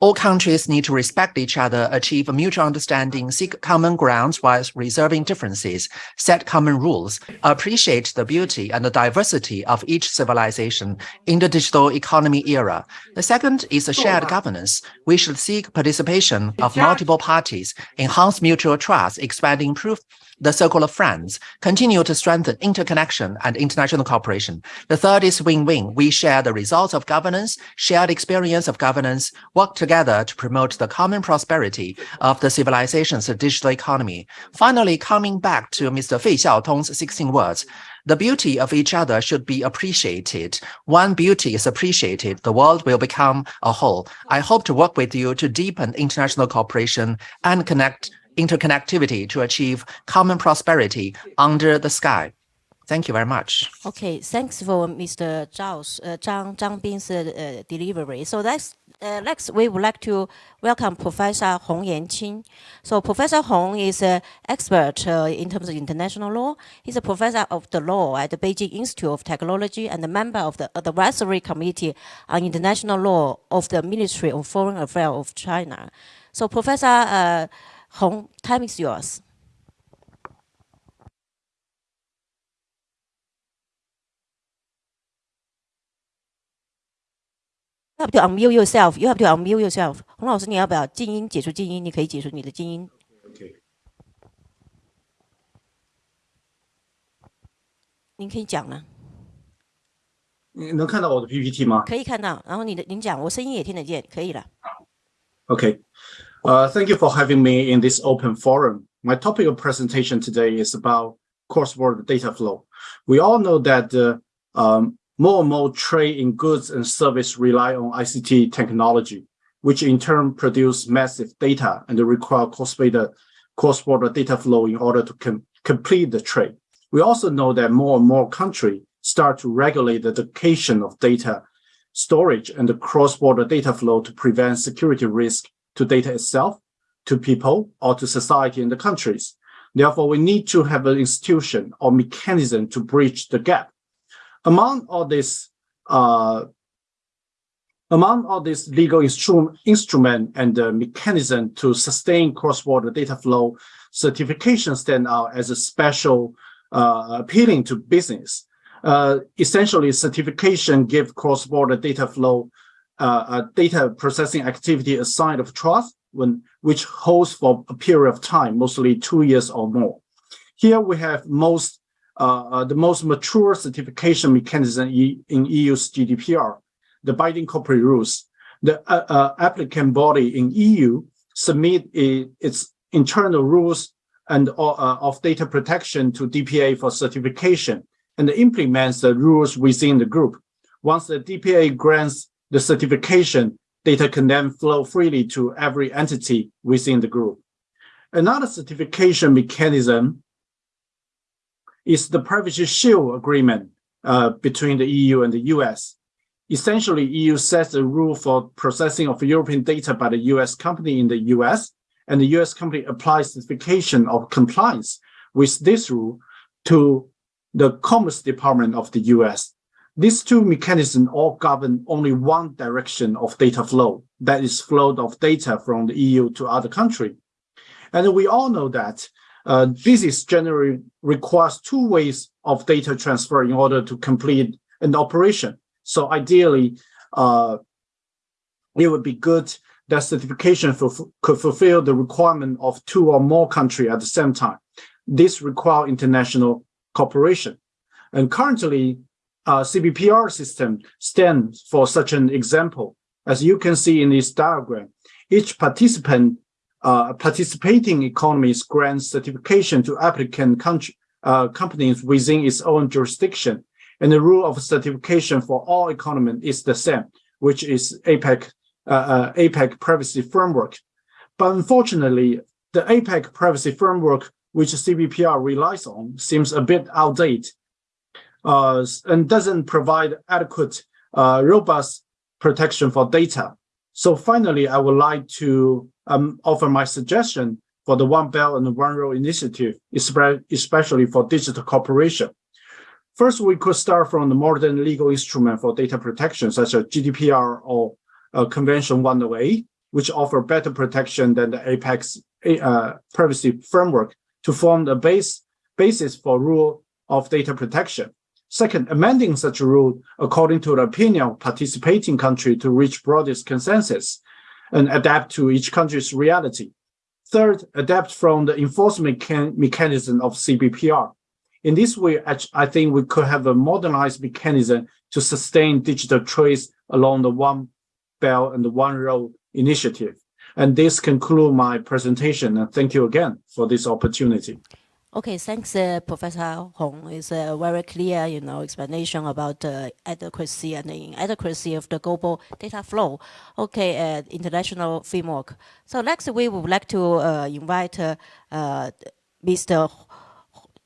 All countries need to respect each other, achieve a mutual understanding, seek common grounds while reserving differences, set common rules, appreciate the beauty and the diversity of each civilization in the digital economy era. The second is a shared governance. We should seek participation of multiple parties, enhance mutual trust, expand improve the circle of friends, continue to strengthen interconnection and international cooperation. The third is win-win. We share the results of governance, shared experience of governance, work together to promote the common prosperity of the civilization's digital economy. Finally, coming back to Mr. Fei Xiaotong's 16 words, the beauty of each other should be appreciated. When beauty is appreciated, the world will become a whole. I hope to work with you to deepen international cooperation and connect interconnectivity to achieve common prosperity under the sky. Thank you very much. Okay, thanks for Mr. Zhao's, uh, Zhang, Zhang Bin's uh, delivery. So next, uh, next, we would like to welcome Professor Hong Yanqing. So Professor Hong is an expert uh, in terms of international law. He's a professor of the law at the Beijing Institute of Technology and a member of the Advisory Committee on International Law of the Ministry of Foreign Affairs of China. So Professor uh, Hong, time is yours. You have to unmute yourself. You have to unmute yourself. 洪老师，你要不要静音？解除静音，你可以解除你的静音。OK。您可以讲了。你能看到我的 PPT 吗？可以看到。然后你的您讲，我声音也听得见，可以了。OK。Uh, thank you for having me in this open forum. My topic of presentation today is about cross-border data flow. We all know that uh, um, more and more trade in goods and service rely on ICT technology, which in turn produce massive data and require cross-border cross-border data flow in order to com complete the trade. We also know that more and more countries start to regulate the location of data storage and the cross-border data flow to prevent security risk to data itself, to people, or to society and the countries. Therefore, we need to have an institution or mechanism to bridge the gap. Among all this, uh, among all this legal instru instrument and the mechanism to sustain cross-border data flow, certification stand out as a special uh, appealing to business. Uh, essentially, certification give cross-border data flow uh, a data processing activity a sign of trust when which holds for a period of time, mostly two years or more. Here we have most uh, uh the most mature certification mechanism in EU's GDPR, the binding corporate rules. The uh, uh, applicant body in EU submit its internal rules and uh, of data protection to DPA for certification and implements the rules within the group. Once the DPA grants the certification data can then flow freely to every entity within the group. Another certification mechanism is the Privacy Shield Agreement uh, between the EU and the US. Essentially, EU sets a rule for processing of European data by the US company in the US, and the US company applies certification of compliance with this rule to the Commerce Department of the US. These two mechanisms all govern only one direction of data flow, that is flow of data from the EU to other country. And we all know that uh, this is generally requires two ways of data transfer in order to complete an operation. So ideally, uh, it would be good that certification could fulfill the requirement of two or more countries at the same time. This requires international cooperation. And currently, uh, CBPR system stands for such an example. As you can see in this diagram, each participant, uh, participating economies grants certification to applicant country, uh, companies within its own jurisdiction. And the rule of certification for all economies is the same, which is APEC, uh, uh, APEC privacy framework. But unfortunately, the APEC privacy framework, which CBPR relies on, seems a bit outdated uh, and doesn't provide adequate, uh, robust protection for data. So finally, I would like to um, offer my suggestion for the One Belt and One Road initiative, especially for digital cooperation. First, we could start from the modern legal instrument for data protection, such as GDPR or uh, Convention 108, which offer better protection than the APEC uh, privacy framework to form the base basis for rule of data protection. Second, amending such a rule according to the opinion of participating country to reach broadest consensus and adapt to each country's reality. Third, adapt from the enforcement mechanism of CBPR. In this way, I think we could have a modernized mechanism to sustain digital trade along the One Belt and the One Road initiative. And this concludes my presentation. And thank you again for this opportunity. Okay, thanks, uh, Professor Hong. It's a very clear, you know, explanation about the adequacy and the inadequacy of the global data flow. Okay, uh, international framework. So next, we would like to uh, invite uh, uh, Mr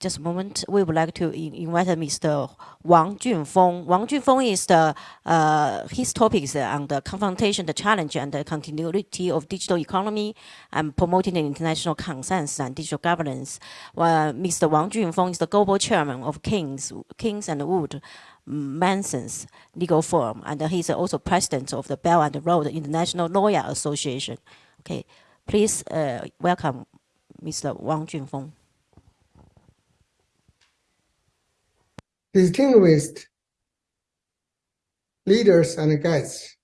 just a moment. We would like to invite Mr. Wang Junfeng. Wang Junfeng is the, uh, his topic is on the confrontation, the challenge, and the continuity of digital economy and promoting the international consensus and digital governance. Well, Mr. Wang Junfeng is the global chairman of Kings, Kings and Wood Mallesons legal firm, and he's also president of the Belt and Road International Lawyer Association. Okay, please uh, welcome Mr. Wang Junfeng. Distinguished leaders and guests,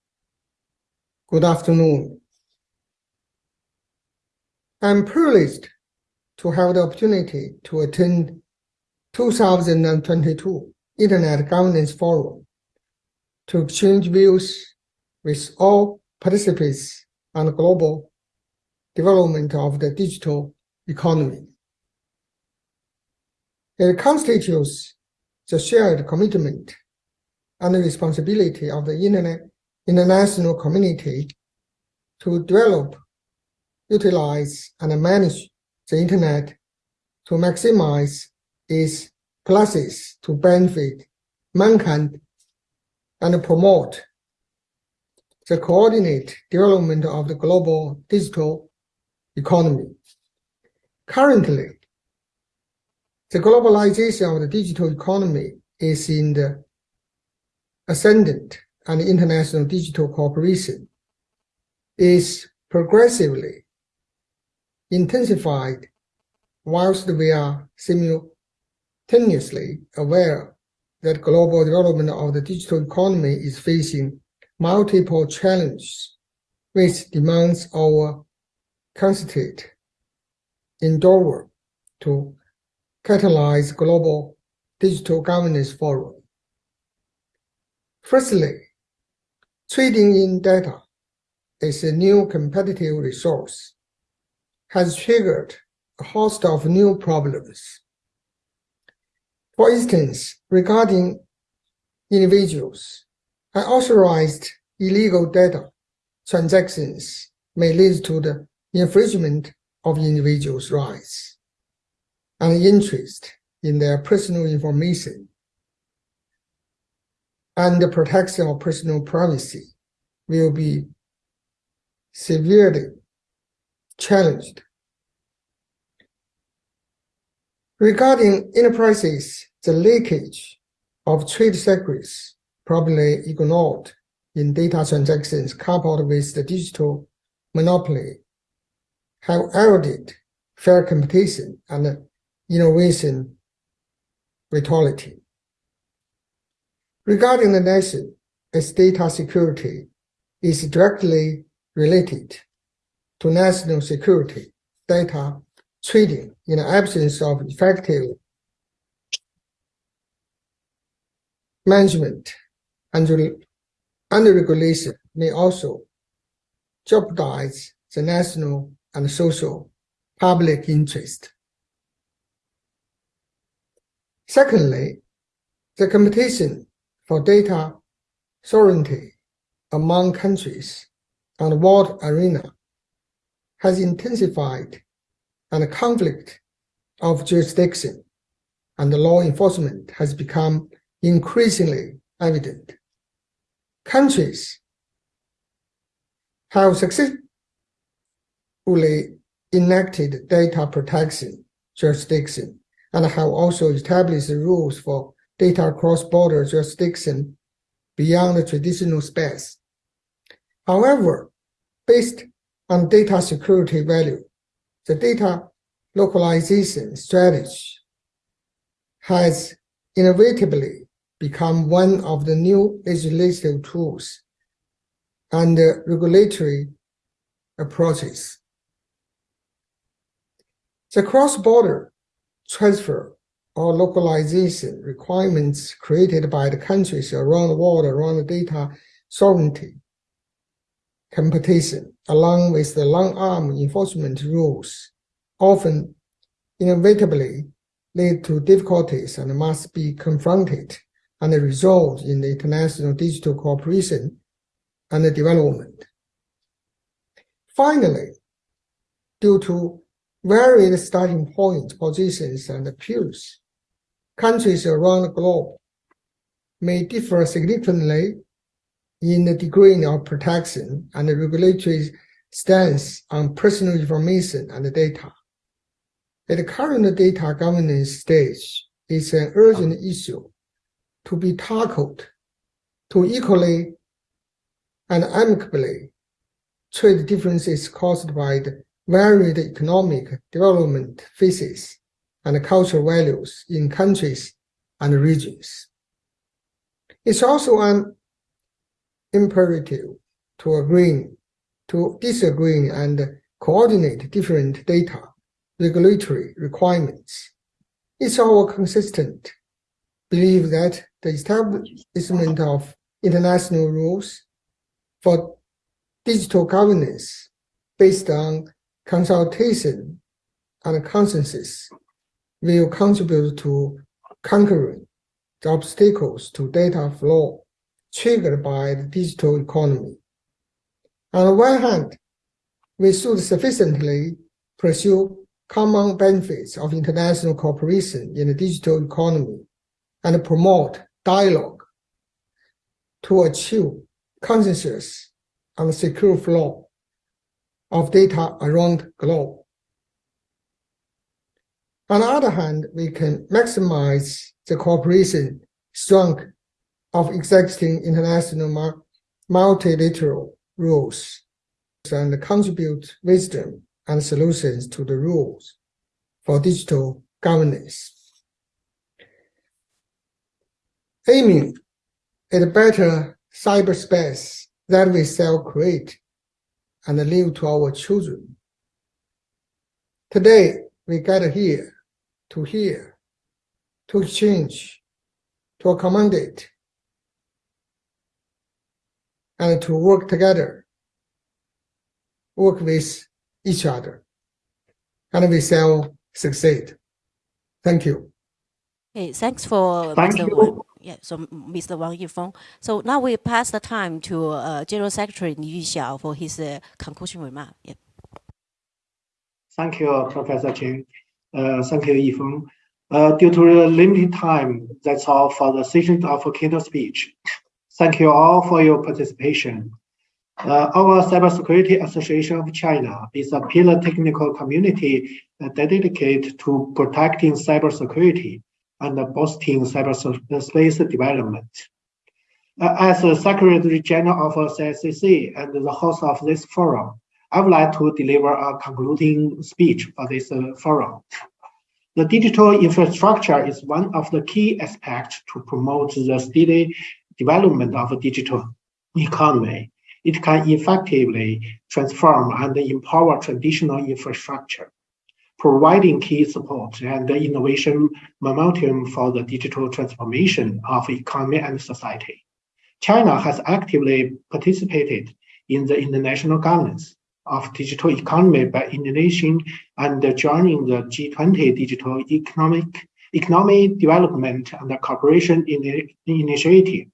good afternoon. I'm privileged to have the opportunity to attend 2022 Internet Governance Forum to exchange views with all participants on the global development of the digital economy. It constitutes the shared commitment and responsibility of the internet, international community to develop, utilize, and manage the internet to maximize its pluses to benefit mankind and promote the coordinate development of the global digital economy. Currently, the globalization of the digital economy is in the ascendant and international digital cooperation is progressively intensified whilst we are simultaneously aware that global development of the digital economy is facing multiple challenges which demands our constant endeavor to catalyze global digital governance forum. Firstly, trading in data is a new competitive resource, has triggered a host of new problems. For instance, regarding individuals, unauthorized illegal data transactions may lead to the infringement of individuals' rights and interest in their personal information. and the protection of personal privacy will be severely challenged. Regarding enterprises, the leakage of trade secrets probably ignored in data transactions coupled with the digital monopoly have eroded fair competition and innovation vitality. Regarding the nation, its data security is directly related to national security data trading in the absence of effective management and, and regulation may also jeopardize the national and social public interest. Secondly, the competition for data sovereignty among countries on the world arena has intensified and the conflict of jurisdiction and the law enforcement has become increasingly evident. Countries have successfully enacted data protection jurisdiction and have also established rules for data cross-border jurisdiction beyond the traditional space. However, based on data security value, the data localization strategy has inevitably become one of the new legislative tools and regulatory approaches. The cross-border transfer or localization requirements created by the countries around the world around data sovereignty competition, along with the long-arm enforcement rules, often inevitably lead to difficulties and must be confronted and resolved in the international digital cooperation and development. Finally, due to varied starting points, positions and appeals, countries around the globe may differ significantly in the degree of protection and the regulatory stance on personal information and data. At the current data governance stage, it's an urgent issue to be tackled to equally and amicably trade differences caused by the varied economic development phases and cultural values in countries and regions. It's also an imperative to agree, to disagree and coordinate different data regulatory requirements. It's our consistent belief that the establishment of international rules for digital governance based on consultation and consensus will contribute to conquering the obstacles to data flow triggered by the digital economy. On the one hand, we should sufficiently pursue common benefits of international cooperation in the digital economy and promote dialogue to achieve consensus on secure flow of data around globe. On the other hand, we can maximize the cooperation strength of existing international multilateral rules and contribute wisdom and solutions to the rules for digital governance. Aiming at a better cyberspace that we self-create and leave to our children. Today, we gather here to hear, to exchange, to accommodate, and to work together, work with each other, and we shall succeed. Thank you. Hey, thanks for Thank Mr. you. Yeah, so Mr. Wang Yifeng. So now we pass the time to uh, General Secretary Li Yuxiao for his uh, conclusion remark. Yeah. Thank you, Professor Chen. Uh, thank you, Yifeng. Uh, due to the limited time, that's all for the session of keynote speech. Thank you all for your participation. Uh, our Cybersecurity Association of China is a pillar technical community dedicated to protecting cybersecurity and boosting cyberspace development. As the Secretary General of CSCC and the host of this forum, I would like to deliver a concluding speech for this uh, forum. The digital infrastructure is one of the key aspects to promote the steady development of a digital economy it can effectively transform and empower traditional infrastructure, providing key support and innovation momentum for the digital transformation of economy and society. China has actively participated in the international governance of digital economy by Indonesian and joining the G20 Digital Economic Economic Development and Cooperation Initiative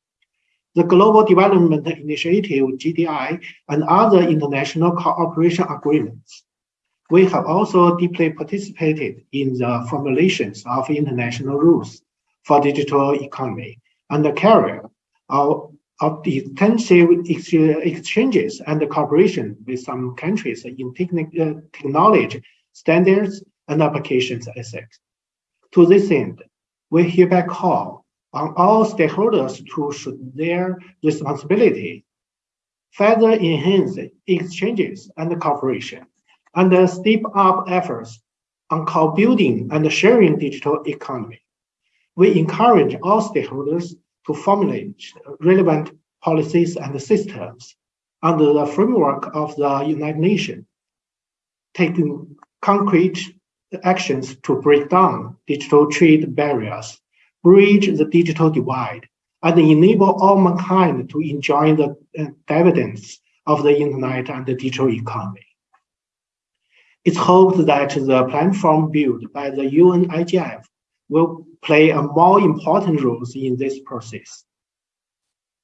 the Global Development Initiative, GDI, and other international cooperation agreements. We have also deeply participated in the formulations of international rules for digital economy and the carrier of, of the intensive exchanges and cooperation with some countries in uh, technology, standards, and applications ethics. To this end, we hereby call on all stakeholders to shoot their responsibility, further enhance exchanges and cooperation, and step up efforts on co-building and sharing digital economy. We encourage all stakeholders to formulate relevant policies and systems under the framework of the United Nations, taking concrete actions to break down digital trade barriers bridge the digital divide, and enable all mankind to enjoy the uh, dividends of the internet and the digital economy. It's hoped that the platform built by the UN IGF will play a more important role in this process,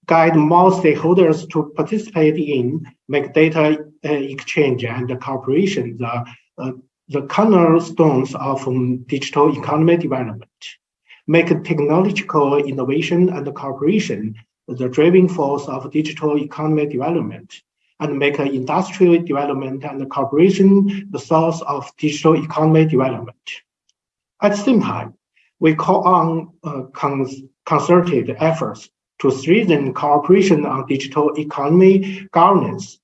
guide more stakeholders to participate in, make data uh, exchange and cooperation the, uh, the cornerstones of um, digital economy development. Make technological innovation and cooperation the driving force of digital economy development, and make industrial development and cooperation the source of digital economy development. At the same time, we call on uh, cons concerted efforts to strengthen cooperation on digital economy governance,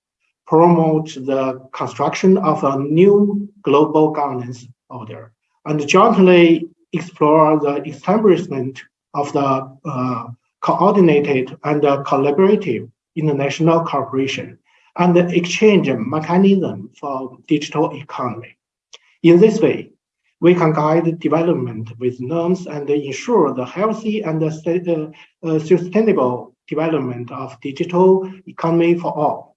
promote the construction of a new global governance order, and jointly explore the establishment of the uh, coordinated and uh, collaborative international cooperation and the exchange mechanism for digital economy. In this way, we can guide development with norms and ensure the healthy and uh, uh, sustainable development of digital economy for all.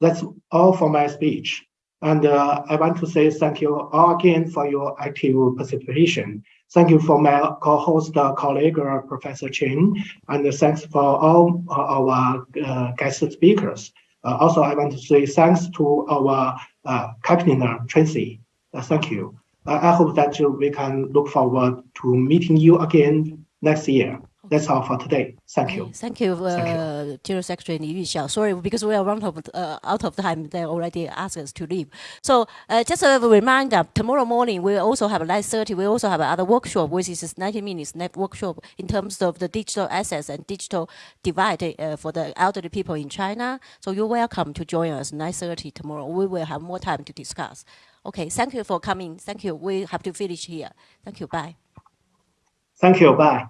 That's all for my speech. And uh, I want to say thank you all again for your active participation. Thank you for my co-host uh, colleague, uh, Professor Chen, and thanks for all uh, our guest speakers. Uh, also, I want to say thanks to our uh, captain, Tracy. thank you. I hope that we can look forward to meeting you again next year. That's all for today. Thank you. Thank you, uh, Thank you. General Secretary Li Yuxiao. Sorry, because we are of, uh, out of time. They already asked us to leave. So uh, just a reminder, tomorrow morning we also have 9.30. We also have another workshop, which is 90 minutes workshop in terms of the digital assets and digital divide uh, for the elderly people in China. So you're welcome to join us 9.30 tomorrow. We will have more time to discuss. Okay, thank you for coming. Thank you. We have to finish here. Thank you. Bye. Thank you. Bye.